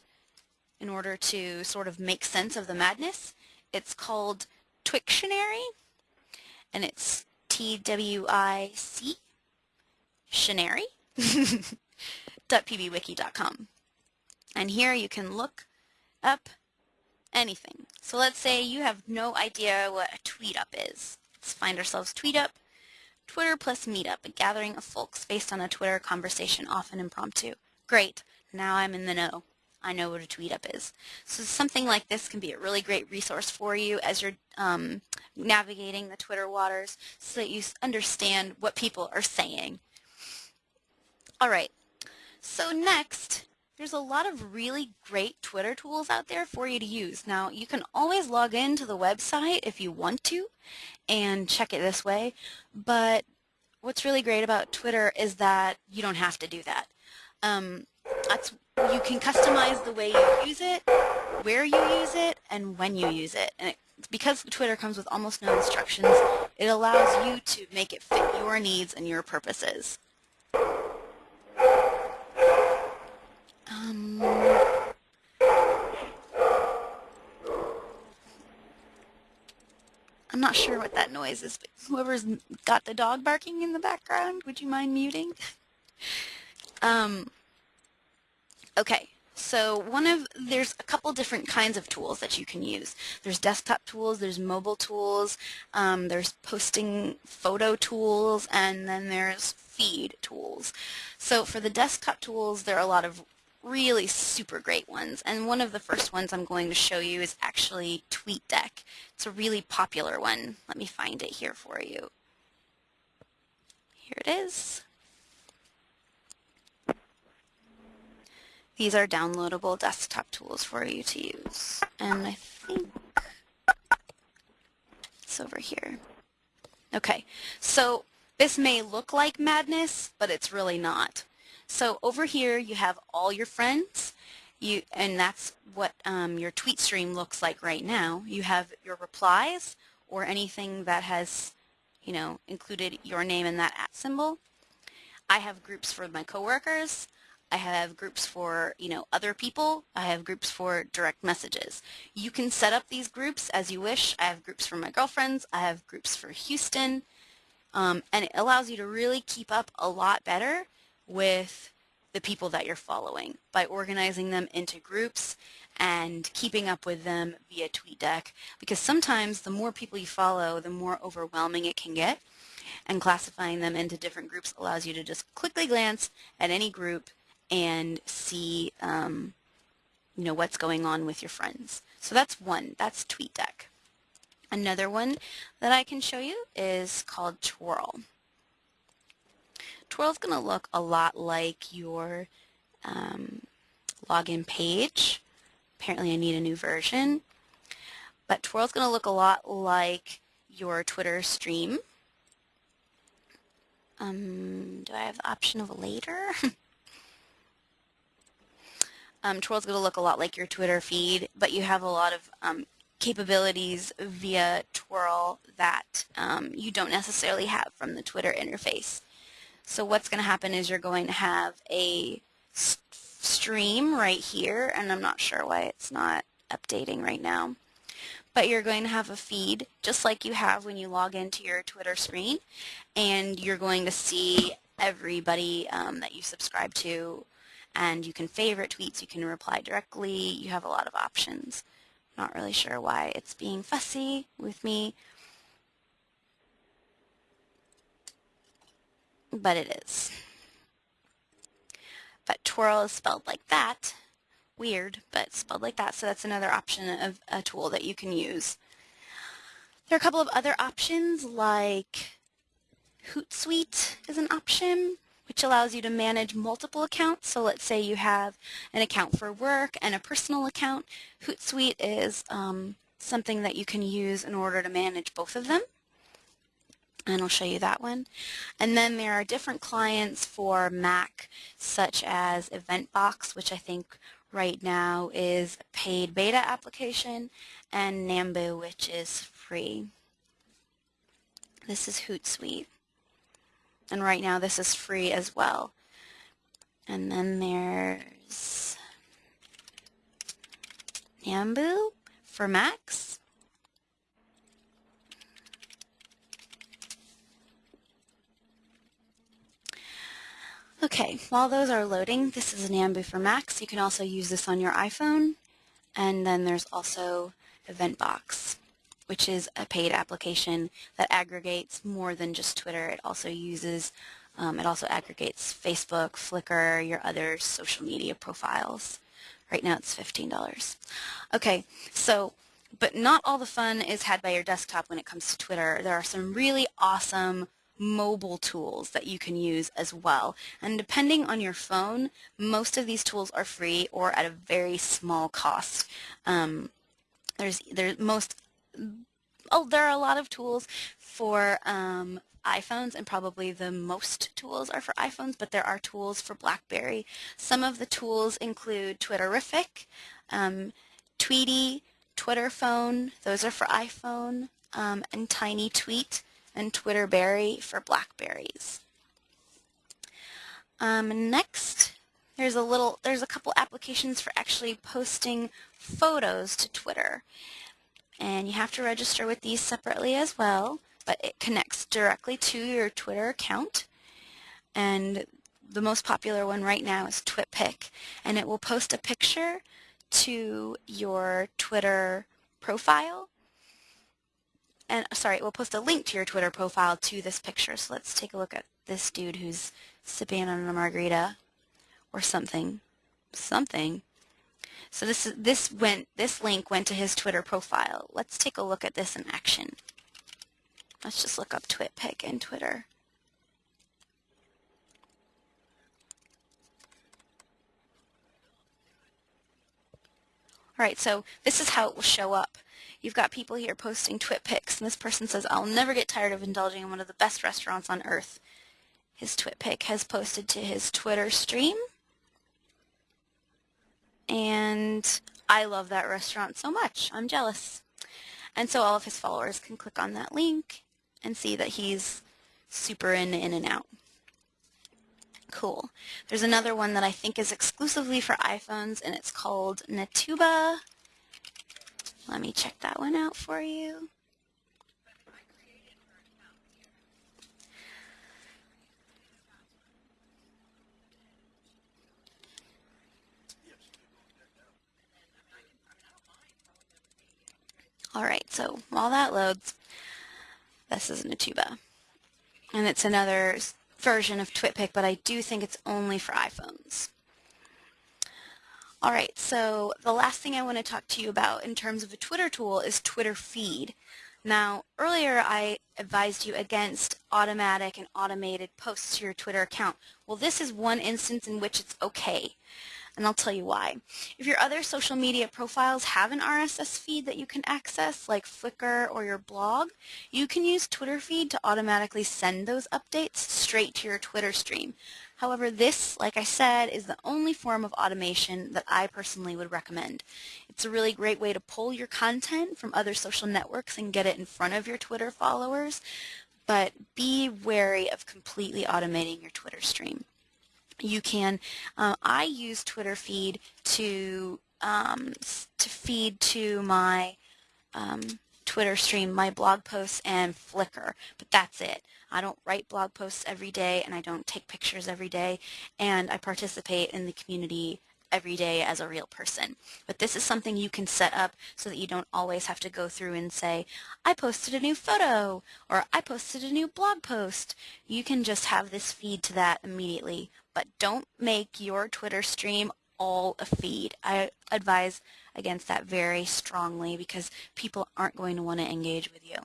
in order to sort of make sense of the madness. It's called Twictionary, and it's T-W-I-C, Shanary. www.pbwiki.com. And here you can look up anything. So let's say you have no idea what a tweet up is. Let's find ourselves tweet up. Twitter plus meetup, a gathering of folks based on a Twitter conversation, often impromptu. Great, now I'm in the know. I know what a tweet up is. So something like this can be a really great resource for you as you're um, navigating the Twitter waters so that you understand what people are saying. All right, so next, there's a lot of really great Twitter tools out there for you to use. Now, you can always log into the website if you want to and check it this way, but what's really great about Twitter is that you don't have to do that. Um, that's you can customize the way you use it, where you use it, and when you use it. And it, because Twitter comes with almost no instructions, it allows you to make it fit your needs and your purposes. Um, I'm not sure what that noise is, but whoever's got the dog barking in the background, would you mind muting? um, okay, so one of, there's a couple different kinds of tools that you can use. There's desktop tools, there's mobile tools, um, there's posting photo tools, and then there's feed tools. So for the desktop tools, there are a lot of really super great ones. And one of the first ones I'm going to show you is actually TweetDeck. It's a really popular one. Let me find it here for you. Here it is. These are downloadable desktop tools for you to use. And I think it's over here. Okay, so this may look like madness, but it's really not. So over here you have all your friends, you, and that's what um, your tweet stream looks like right now. You have your replies or anything that has, you know, included your name in that at symbol. I have groups for my coworkers. I have groups for, you know, other people. I have groups for direct messages. You can set up these groups as you wish. I have groups for my girlfriends. I have groups for Houston. Um, and it allows you to really keep up a lot better with the people that you're following by organizing them into groups and keeping up with them via TweetDeck because sometimes the more people you follow, the more overwhelming it can get and classifying them into different groups allows you to just quickly glance at any group and see um, you know what's going on with your friends. So that's one. That's TweetDeck. Another one that I can show you is called Twhirl. Twhirl is going to look a lot like your um, login page. Apparently I need a new version. But Twhirl is going to look a lot like your Twitter stream. Um, do I have the option of later? Um, Twhirl's going to look a lot like your Twitter feed, but you have a lot of um, capabilities via Twhirl that um, you don't necessarily have from the Twitter interface. So what's going to happen is you're going to have a stream right here, and I'm not sure why it's not updating right now. But you're going to have a feed just like you have when you log into your Twitter screen, and you're going to see everybody um, that you subscribe to and you can favorite tweets, you can reply directly, you have a lot of options. Not really sure why it's being fussy with me, but it is. But Twhirl is spelled like that. Weird, but spelled like that, so that's another option of a tool that you can use. There are a couple of other options like Hootsuite is an option which allows you to manage multiple accounts. So let's say you have an account for work and a personal account. Hootsuite is um, something that you can use in order to manage both of them. And I'll show you that one. And then there are different clients for Mac, such as Eventbox, which I think right now is a paid beta application, and Nambu, which is free. This is Hootsuite. And right now this is free as well. And then there's Nambu for Macs. Okay, while those are loading, this is Nambu for Macs. You can also use this on your iPhone. And then there's also Eventbox which is a paid application that aggregates more than just Twitter. It also uses, um, it also aggregates Facebook, Flickr, your other social media profiles. Right now it's $15. Okay, so, but not all the fun is had by your desktop when it comes to Twitter. There are some really awesome mobile tools that you can use as well. And depending on your phone, most of these tools are free or at a very small cost. Um, there's, there's most oh, there are a lot of tools for um, iPhones and probably the most tools are for iPhones, but there are tools for BlackBerry. Some of the tools include Twitterrific, um, Tweetie, Twitter Phone, those are for iPhone, um, and Tiny Tweet and Twitterberry for Blackberries. Um, next, there's a little, there's a couple applications for actually posting photos to Twitter. And you have to register with these separately as well, but it connects directly to your Twitter account. And the most popular one right now is TwitPic, and it will post a picture to your Twitter profile. And uh, sorry, we'll post a link to your Twitter profile to this picture. So let's take a look at this dude who's sipping on a margarita or something. Something. So this this went this link went to his Twitter profile. Let's take a look at this in action. Let's just look up TwitPic and Twitter. Alright, so this is how it will show up. You've got people here posting TwitPics, and this person says, I'll never get tired of indulging in one of the best restaurants on earth. His TwitPic has posted to his Twitter stream. And I love that restaurant so much. I'm jealous. And so all of his followers can click on that link and see that he's super in, In-N-Out. Cool. There's another one that I think is exclusively for iPhones, and it's called Natuba. Let me check that one out for you. Alright, so while that loads, this is Natuba. And it's another version of TwitPic, but I do think it's only for iPhones. All right, so the last thing I want to talk to you about in terms of a Twitter tool is Twitterfeed. Now, earlier I advised you against automatic and automated posts to your Twitter account. Well, this is one instance in which it's okay and I'll tell you why. If your other social media profiles have an RSS feed that you can access, like Flickr or your blog, you can use Twitterfeed to automatically send those updates straight to your Twitter stream. However, this, like I said, is the only form of automation that I personally would recommend. It's a really great way to pull your content from other social networks and get it in front of your Twitter followers, but be wary of completely automating your Twitter stream you can, um, I use Twitterfeed to, um, to feed to my um, Twitter stream, my blog posts, and Flickr, but that's it. I don't write blog posts every day, and I don't take pictures every day, and I participate in the community every day as a real person. But this is something you can set up so that you don't always have to go through and say, I posted a new photo or I posted a new blog post. You can just have this feed to that immediately. But don't make your Twitter stream all a feed. I advise against that very strongly because people aren't going to want to engage with you.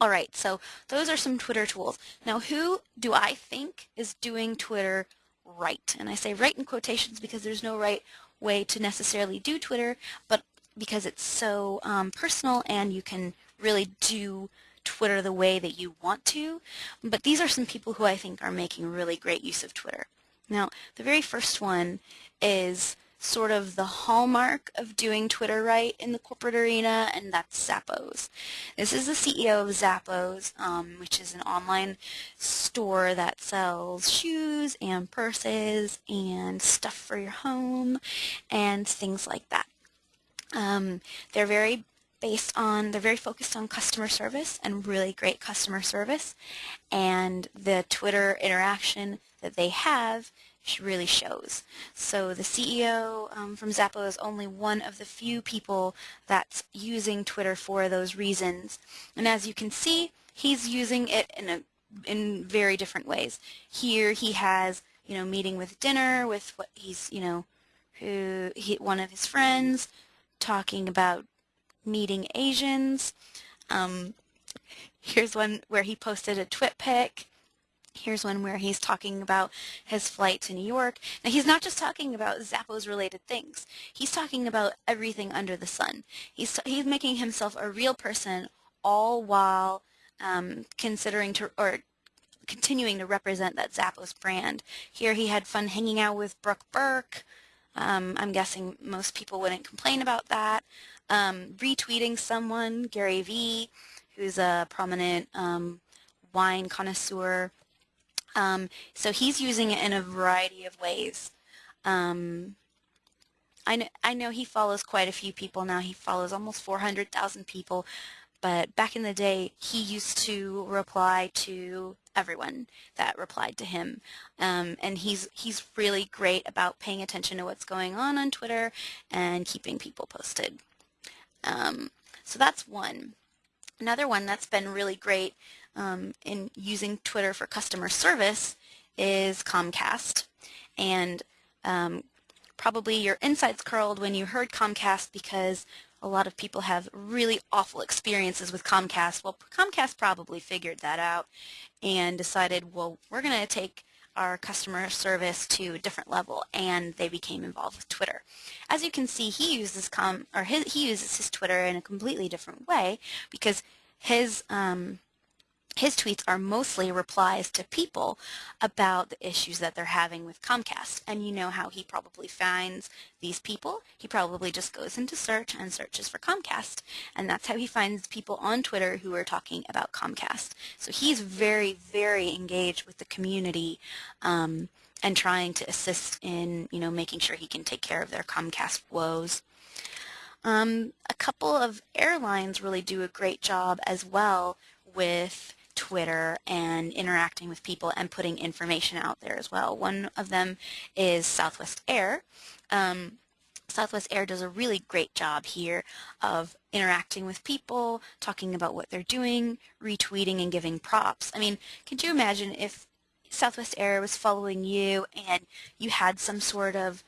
All right, so those are some Twitter tools. Now, who do I think is doing Twitter right. And I say right in quotations because there's no right way to necessarily do Twitter, but because it's so um, personal and you can really do Twitter the way that you want to. But these are some people who I think are making really great use of Twitter. Now, the very first one is sort of the hallmark of doing Twitter right in the corporate arena, and that's Zappos. This is the CEO of Zappos, um, which is an online store that sells shoes and purses and stuff for your home and things like that. Um, they're very based on, they're very focused on customer service and really great customer service, and the Twitter interaction that they have really shows. So the CEO um, from Zappos is only one of the few people that's using Twitter for those reasons. And as you can see, he's using it in a in very different ways. Here he has, you know, meeting with dinner with what he's, you know, who he, one of his friends, talking about meeting Asians. Um, here's one where he posted a TwitPic Here's one where he's talking about his flight to New York. Now, he's not just talking about Zappos-related things. He's talking about everything under the sun. He's, he's making himself a real person all while um, considering to, or continuing to represent that Zappos brand. Here he had fun hanging out with Brooke Burke. Um, I'm guessing most people wouldn't complain about that. Um, retweeting someone, Gary Vee, who's a prominent um, wine connoisseur. Um, so he's using it in a variety of ways. Um, I, know, I know he follows quite a few people now. He follows almost 400,000 people. But back in the day, he used to reply to everyone that replied to him. Um, and he's, he's really great about paying attention to what's going on on Twitter and keeping people posted. Um, so that's one. Another one that's been really great um, in using Twitter for customer service is Comcast. And um, probably your insides curled when you heard Comcast because a lot of people have really awful experiences with Comcast. Well, Comcast probably figured that out and decided, well, we're going to take our customer service to a different level, and they became involved with Twitter. As you can see, he uses com or his, he uses his Twitter in a completely different way because his um, his tweets are mostly replies to people about the issues that they're having with Comcast. And you know how he probably finds these people. He probably just goes into search and searches for Comcast. And that's how he finds people on Twitter who are talking about Comcast. So he's very, very engaged with the community um, and trying to assist in, you know, making sure he can take care of their Comcast woes. Um, a couple of airlines really do a great job as well with Twitter and interacting with people and putting information out there as well. One of them is Southwest Air. Um, Southwest Air does a really great job here of interacting with people, talking about what they're doing, retweeting and giving props. I mean, could you imagine if Southwest Air was following you and you had some sort of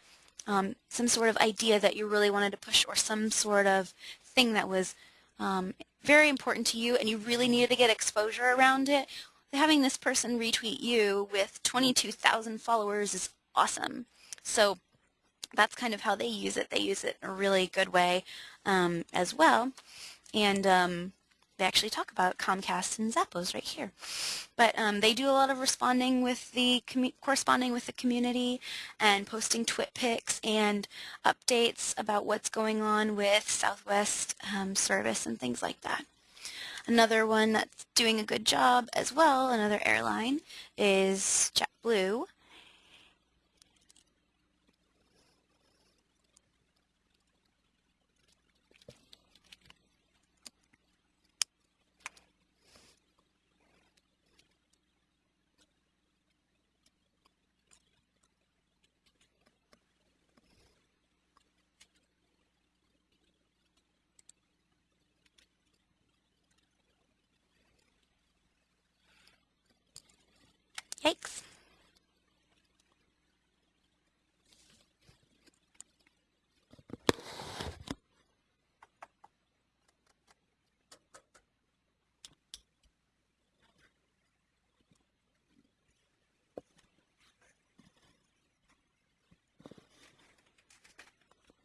um, some sort of idea that you really wanted to push or some sort of thing that was um, very important to you and you really needed to get exposure around it, having this person retweet you with 22,000 followers is awesome. So that's kind of how they use it. They use it in a really good way um, as well. And um, they actually talk about Comcast and Zappos right here. But um, they do a lot of responding with the corresponding with the community and posting TwitPics and updates about what's going on with Southwest um, service and things like that. Another one that's doing a good job as well, another airline, is JetBlue. Yikes.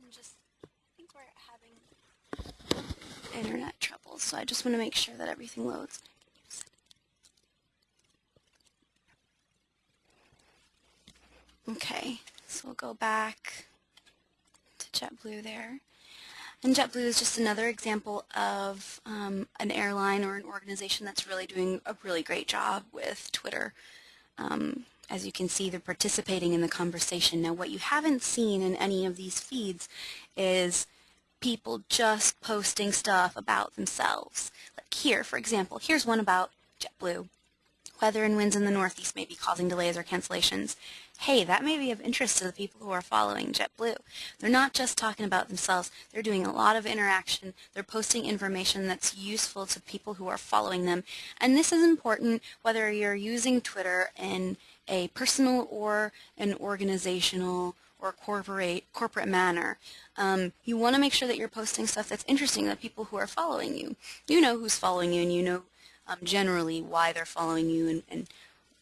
I'm just, I think we're having internet trouble, so I just want to make sure that everything loads. Okay, so we'll go back to JetBlue there. And JetBlue is just another example of um, an airline or an organization that's really doing a really great job with Twitter. Um, as you can see, they're participating in the conversation. Now, what you haven't seen in any of these feeds is people just posting stuff about themselves. Like here, for example, here's one about JetBlue. Weather and winds in the Northeast may be causing delays or cancellations hey, that may be of interest to the people who are following JetBlue. They're not just talking about themselves. They're doing a lot of interaction. They're posting information that's useful to people who are following them. And this is important whether you're using Twitter in a personal or an organizational or corporate corporate manner. Um, you want to make sure that you're posting stuff that's interesting to the people who are following you. You know who's following you and you know um, generally why they're following you and, and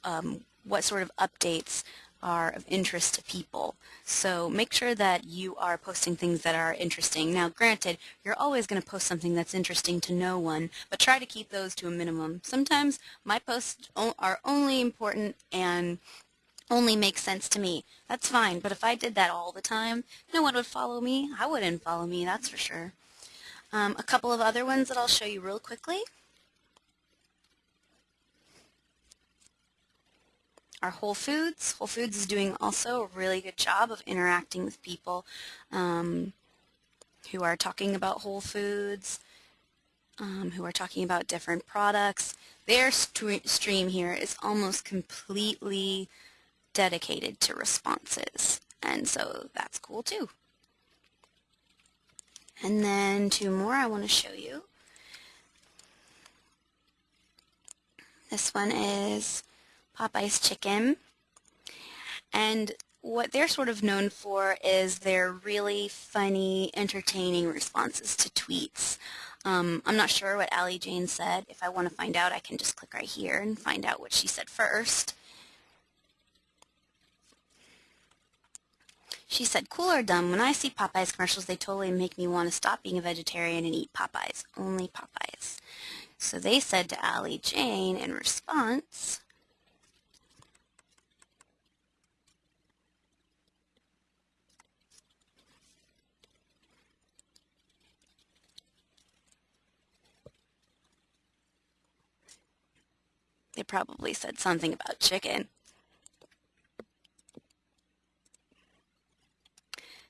um, what sort of updates are of interest to people. So make sure that you are posting things that are interesting. Now granted, you're always going to post something that's interesting to no one, but try to keep those to a minimum. Sometimes my posts are only important and only make sense to me. That's fine, but if I did that all the time, no one would follow me. I wouldn't follow me, that's for sure. Um, a couple of other ones that I'll show you real quickly. Our Whole Foods. Whole Foods is doing also a really good job of interacting with people um, who are talking about Whole Foods, um, who are talking about different products. Their st stream here is almost completely dedicated to responses, and so that's cool too. And then two more I want to show you. This one is Popeye's Chicken. And what they're sort of known for is their really funny, entertaining responses to tweets. Um, I'm not sure what Allie Jane said. If I want to find out, I can just click right here and find out what she said first. She said, cool or dumb, when I see Popeyes commercials, they totally make me want to stop being a vegetarian and eat Popeyes. Only Popeyes. So they said to Allie Jane in response, They probably said something about chicken.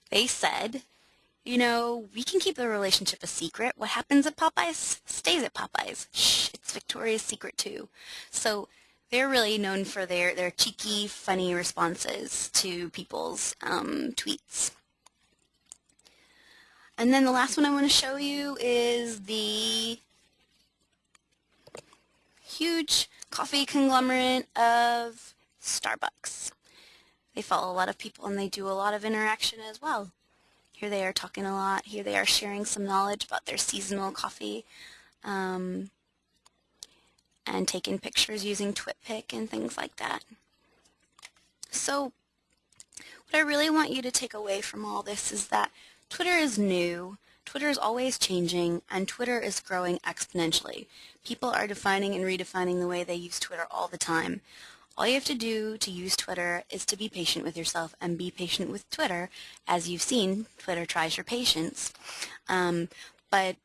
They said, you know, we can keep the relationship a secret. What happens at Popeyes stays at Popeyes. Shh, it's Victoria's Secret too. So they're really known for their, their cheeky, funny responses to people's um, tweets. And then the last one I want to show you is the huge coffee conglomerate of Starbucks. They follow a lot of people and they do a lot of interaction as well. Here they are talking a lot. Here they are sharing some knowledge about their seasonal coffee um, and taking pictures using TwitPic and things like that. So what I really want you to take away from all this is that Twitter is new Twitter is always changing, and Twitter is growing exponentially. People are defining and redefining the way they use Twitter all the time. All you have to do to use Twitter is to be patient with yourself and be patient with Twitter. As you've seen, Twitter tries your patience. Um, but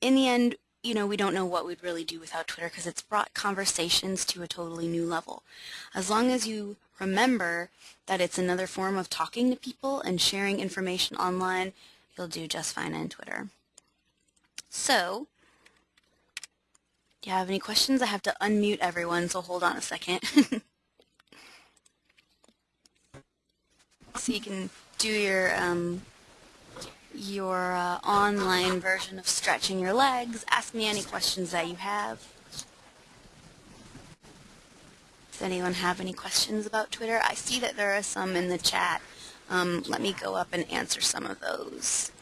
in the end, you know, we don't know what we'd really do without Twitter because it's brought conversations to a totally new level. As long as you remember that it's another form of talking to people and sharing information online, you'll do just fine on Twitter. So, do you have any questions? I have to unmute everyone, so hold on a second. so you can do your um, your uh, online version of stretching your legs. Ask me any questions that you have. Does anyone have any questions about Twitter? I see that there are some in the chat. Um, let me go up and answer some of those.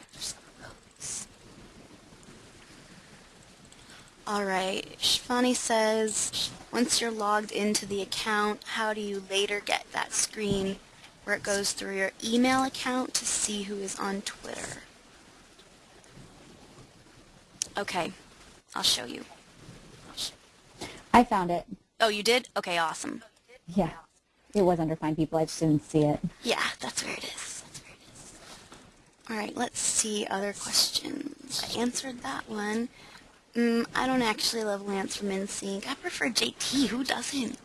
Alright, Shivani says, once you're logged into the account, how do you later get that screen where it goes through your email account to see who is on Twitter? Okay, I'll show you.
I found it.
Oh, you did? Okay, awesome.
Yeah. It was under Find People. I just didn't see it.
Yeah, that's where it is. All right, let's see other questions. I answered that one. Mm, I don't actually love Lance from NSYNC. I prefer JT. Who doesn't?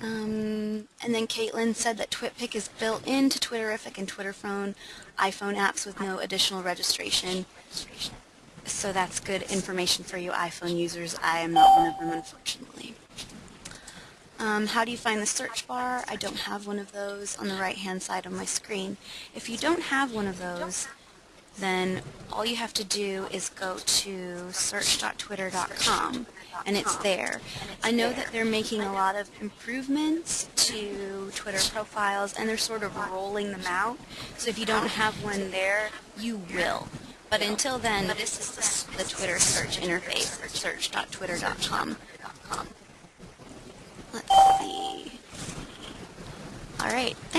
Um, and then Caitlin said that TwitPic is built into Twitterrific and TwitterFon, iPhone apps with no additional registration. So that's good information for you iPhone users. I am not one of them, unfortunately. Um, how do you find the search bar? I don't have one of those on the right-hand side of my screen. If you don't have one of those, then all you have to do is go to search.twitter.com and it's there. I know that they're making a lot of improvements to Twitter profiles and they're sort of rolling them out. So if you don't have one there, you will. But until then, this is the, the Twitter search interface, search.twitter.com. Let's see. All right. Thanks.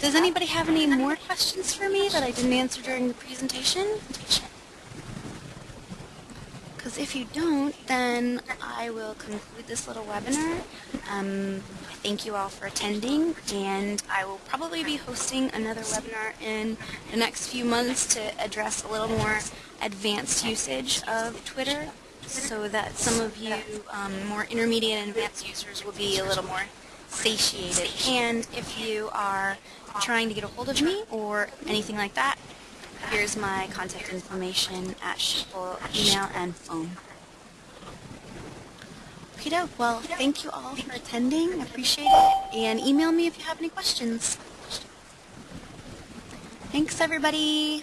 Does anybody have any more questions for me that I didn't answer during the presentation? Because if you don't, then I will conclude this little webinar. Um, I thank you all for attending, and I will probably be hosting another webinar in the next few months to address a little more advanced usage of Twitter so that some of you um, more intermediate and advanced users will be a little more satiated. And if you are trying to get a hold of me or anything like that, here's my contact information at email, and phone. Okay, well, thank you all for attending. I appreciate it. And email me if you have any questions. Thanks, everybody.